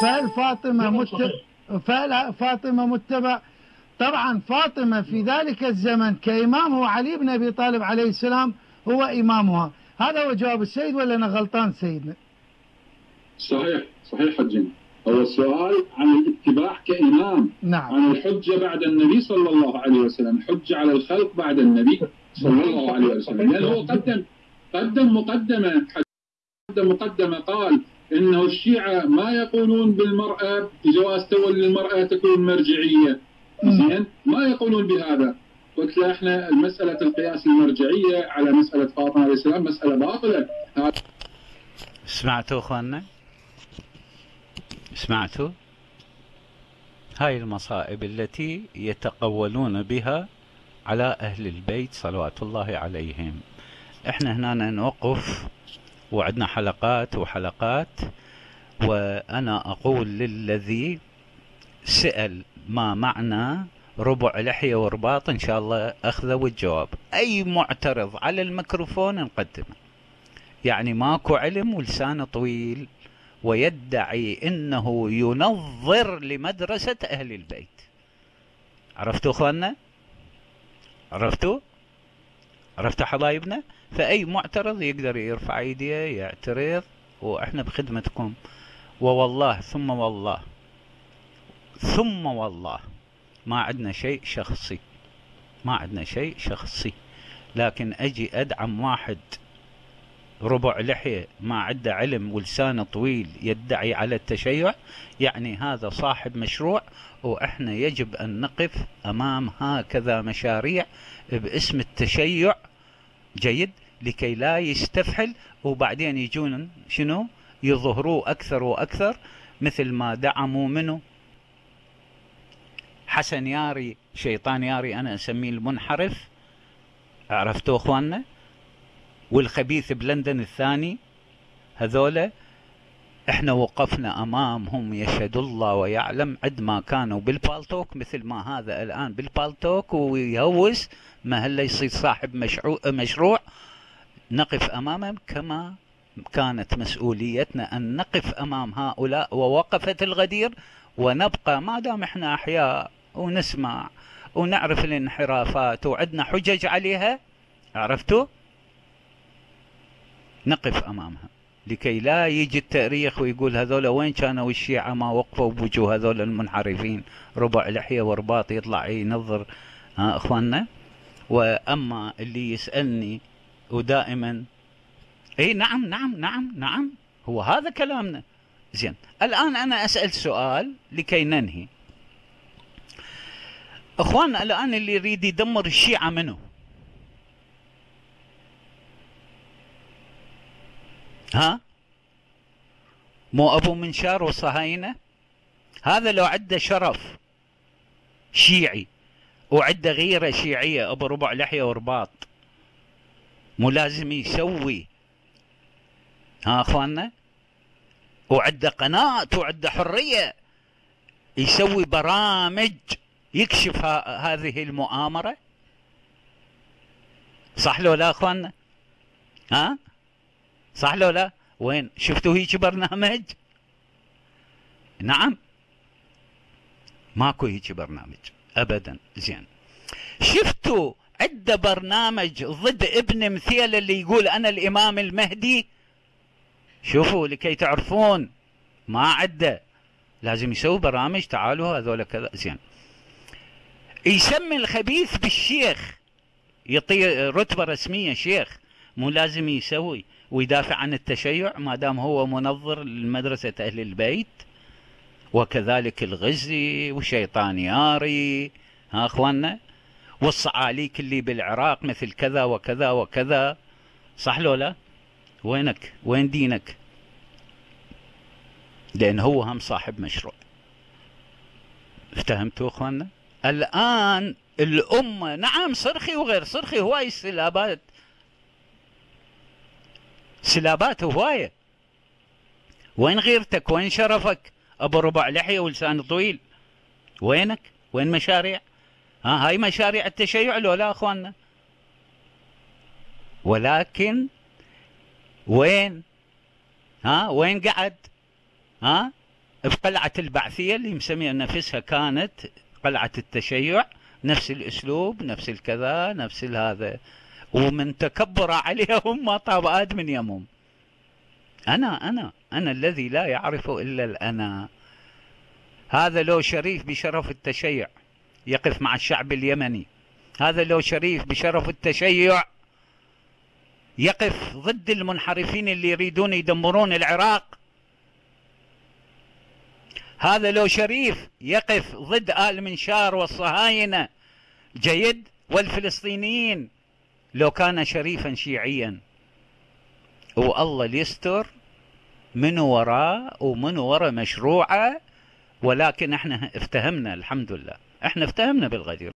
فهل فاطمة متبع فهل فاطمة متبع؟ طبعا فاطمة في ذلك الزمن كإمام هو علي بن أبي طالب عليه السلام هو إمامها. هذا هو جواب السيد ولا أنا غلطان سيدنا صحيح صحيح حجنا هو السؤال عن الاتباع كإمام. نعم. عن الحجة بعد النبي صلى الله عليه وسلم. حجة على الخلق بعد النبي صلى الله عليه وسلم. لأنه هو قدم قدم مقدمة. قدم مقدمة قال انه الشيعة ما يقولون بالمرأة بجواز تولي المرأة تكون مرجعية. زين؟ ما يقولون بهذا. قلت له إحنا مسألة القياس المرجعية على مسألة فاطمة عليه السلام مسألة باطلة. سمعتوا أخواننا؟ سمعتوا؟ هاي المصائب التي يتقولون بها على أهل البيت صلوات الله عليهم. إحنا هنا نوقف. وعندنا حلقات وحلقات. وأنا أقول للذي سأل ما معنى ربع لحية ورباط إن شاء الله أخذه الجواب أي معترض على الميكروفون نقدمه يعني ماكو علم ولسانه طويل ويدعي إنه ينظر لمدرسة أهل البيت. عرفتوا أخواننا؟ عرفتوا؟ عرفتوا حبايبنا؟ فأي معترض يقدر يرفع ايديه يعترض وإحنا بخدمتكم. ووالله ثم والله ثم والله ما عندنا شيء شخصي. ما عندنا شيء شخصي. لكن أجي أدعم واحد ربع لحية ما عنده علم ولسانه طويل يدعي على التشيع يعني هذا صاحب مشروع وإحنا يجب أن نقف أمام هكذا مشاريع باسم التشيع. جيد؟ لكي لا يستفحل وبعدين يجون شنو؟ يظهروا أكثر وأكثر مثل ما دعموا منه. حسن ياري شيطان ياري أنا أسميه المنحرف. عرفتوا أخواننا؟ والخبيث بلندن الثاني. هذولا إحنا وقفنا أمامهم يشهد الله ويعلم عد ما كانوا بالبالتوك مثل ما هذا الآن بالبالتوك ويهوس ما هلا يصير صاحب مشروع, مشروع. نقف أمامهم كما كانت مسؤوليتنا أن نقف أمام هؤلاء ووقفت الغدير ونبقى. ما دام إحنا أحياء ونسمع ونعرف الانحرافات وعندنا حجج عليها عرفتوا؟ نقف أمامها لكي لا يجي التاريخ ويقول هذول وين كانوا الشيعة ما وقفوا بوجوه هذول المنحرفين. ربع لحية ورباط يطلع ينظر ها أخواننا. وأما اللي يسألني ودائما. إي نعم نعم نعم نعم. هو هذا كلامنا. زين الآن أنا أسأل سؤال لكي ننهي. اخواننا الآن اللي يريد يدمر الشيعة منه ها؟ مو أبو منشار وصهاينة؟ هذا لو عنده شرف شيعي وعنده غيرة شيعية أبو ربع لحية ورباط. مو لازم يسوي. ها أخواننا؟ وعنده قناة وعنده حرية. يسوي برامج يكشف هذه المؤامرة. صح لو لا أخواننا؟ ها؟ صح لو لا؟ وين؟ شفتوا هيك برنامج؟ نعم. ماكو هيك برنامج. ابدا. زين. شفتوا عنده برنامج ضد ابن مثيل اللي يقول أنا الإمام المهدي. شوفوا لكي تعرفون ما عنده لازم يسوي برامج تعالوا هذول كذا. زين. يسمي الخبيث بالشيخ. يعطيه رتبة رسمية شيخ. مو لازم يسوي. ويدافع عن التشيع ما دام هو منظر لمدرسة أهل البيت. وكذلك الغزي وشيطانياري ها أخواننا؟ والصعاليك اللي بالعراق مثل كذا وكذا وكذا. صح لو لا؟ وينك؟ وين دينك؟ لأن هو هم صاحب مشروع. افتهمتوا أخواننا؟ الآن الأمة نعم صرخي وغير صرخي هواي السلابات. سلابات هواية وين غيرتك؟ وين شرفك؟ أبو ربع لحية ولسان طويل. وينك؟ وين مشاريع؟ ها هاي مشاريع التشيع لو لا أخواننا. ولكن وين؟ ها وين قعد؟ ها في قلعة البعثية اللي مسمية نفسها كانت قلعة التشيع نفس الأسلوب نفس الكذا نفس هذا. ومن تكبر عليهم ما طاب آد من يمهم أنا أنا أنا الذي لا يعرف إلا الأنا. هذا لو شريف بشرف التشيع. يقف مع الشعب اليمني. هذا لو شريف بشرف التشيع يقف ضد المنحرفين اللي يريدون يدمرون العراق. هذا لو شريف يقف ضد آل منشار والصهاينة جيد والفلسطينيين لو كان شريفا شيعيا. والله ليستر من وراه ومن ورا مشروعة ولكن إحنا افتهمنا الحمد لله. إحنا افتهمنا بالغدير.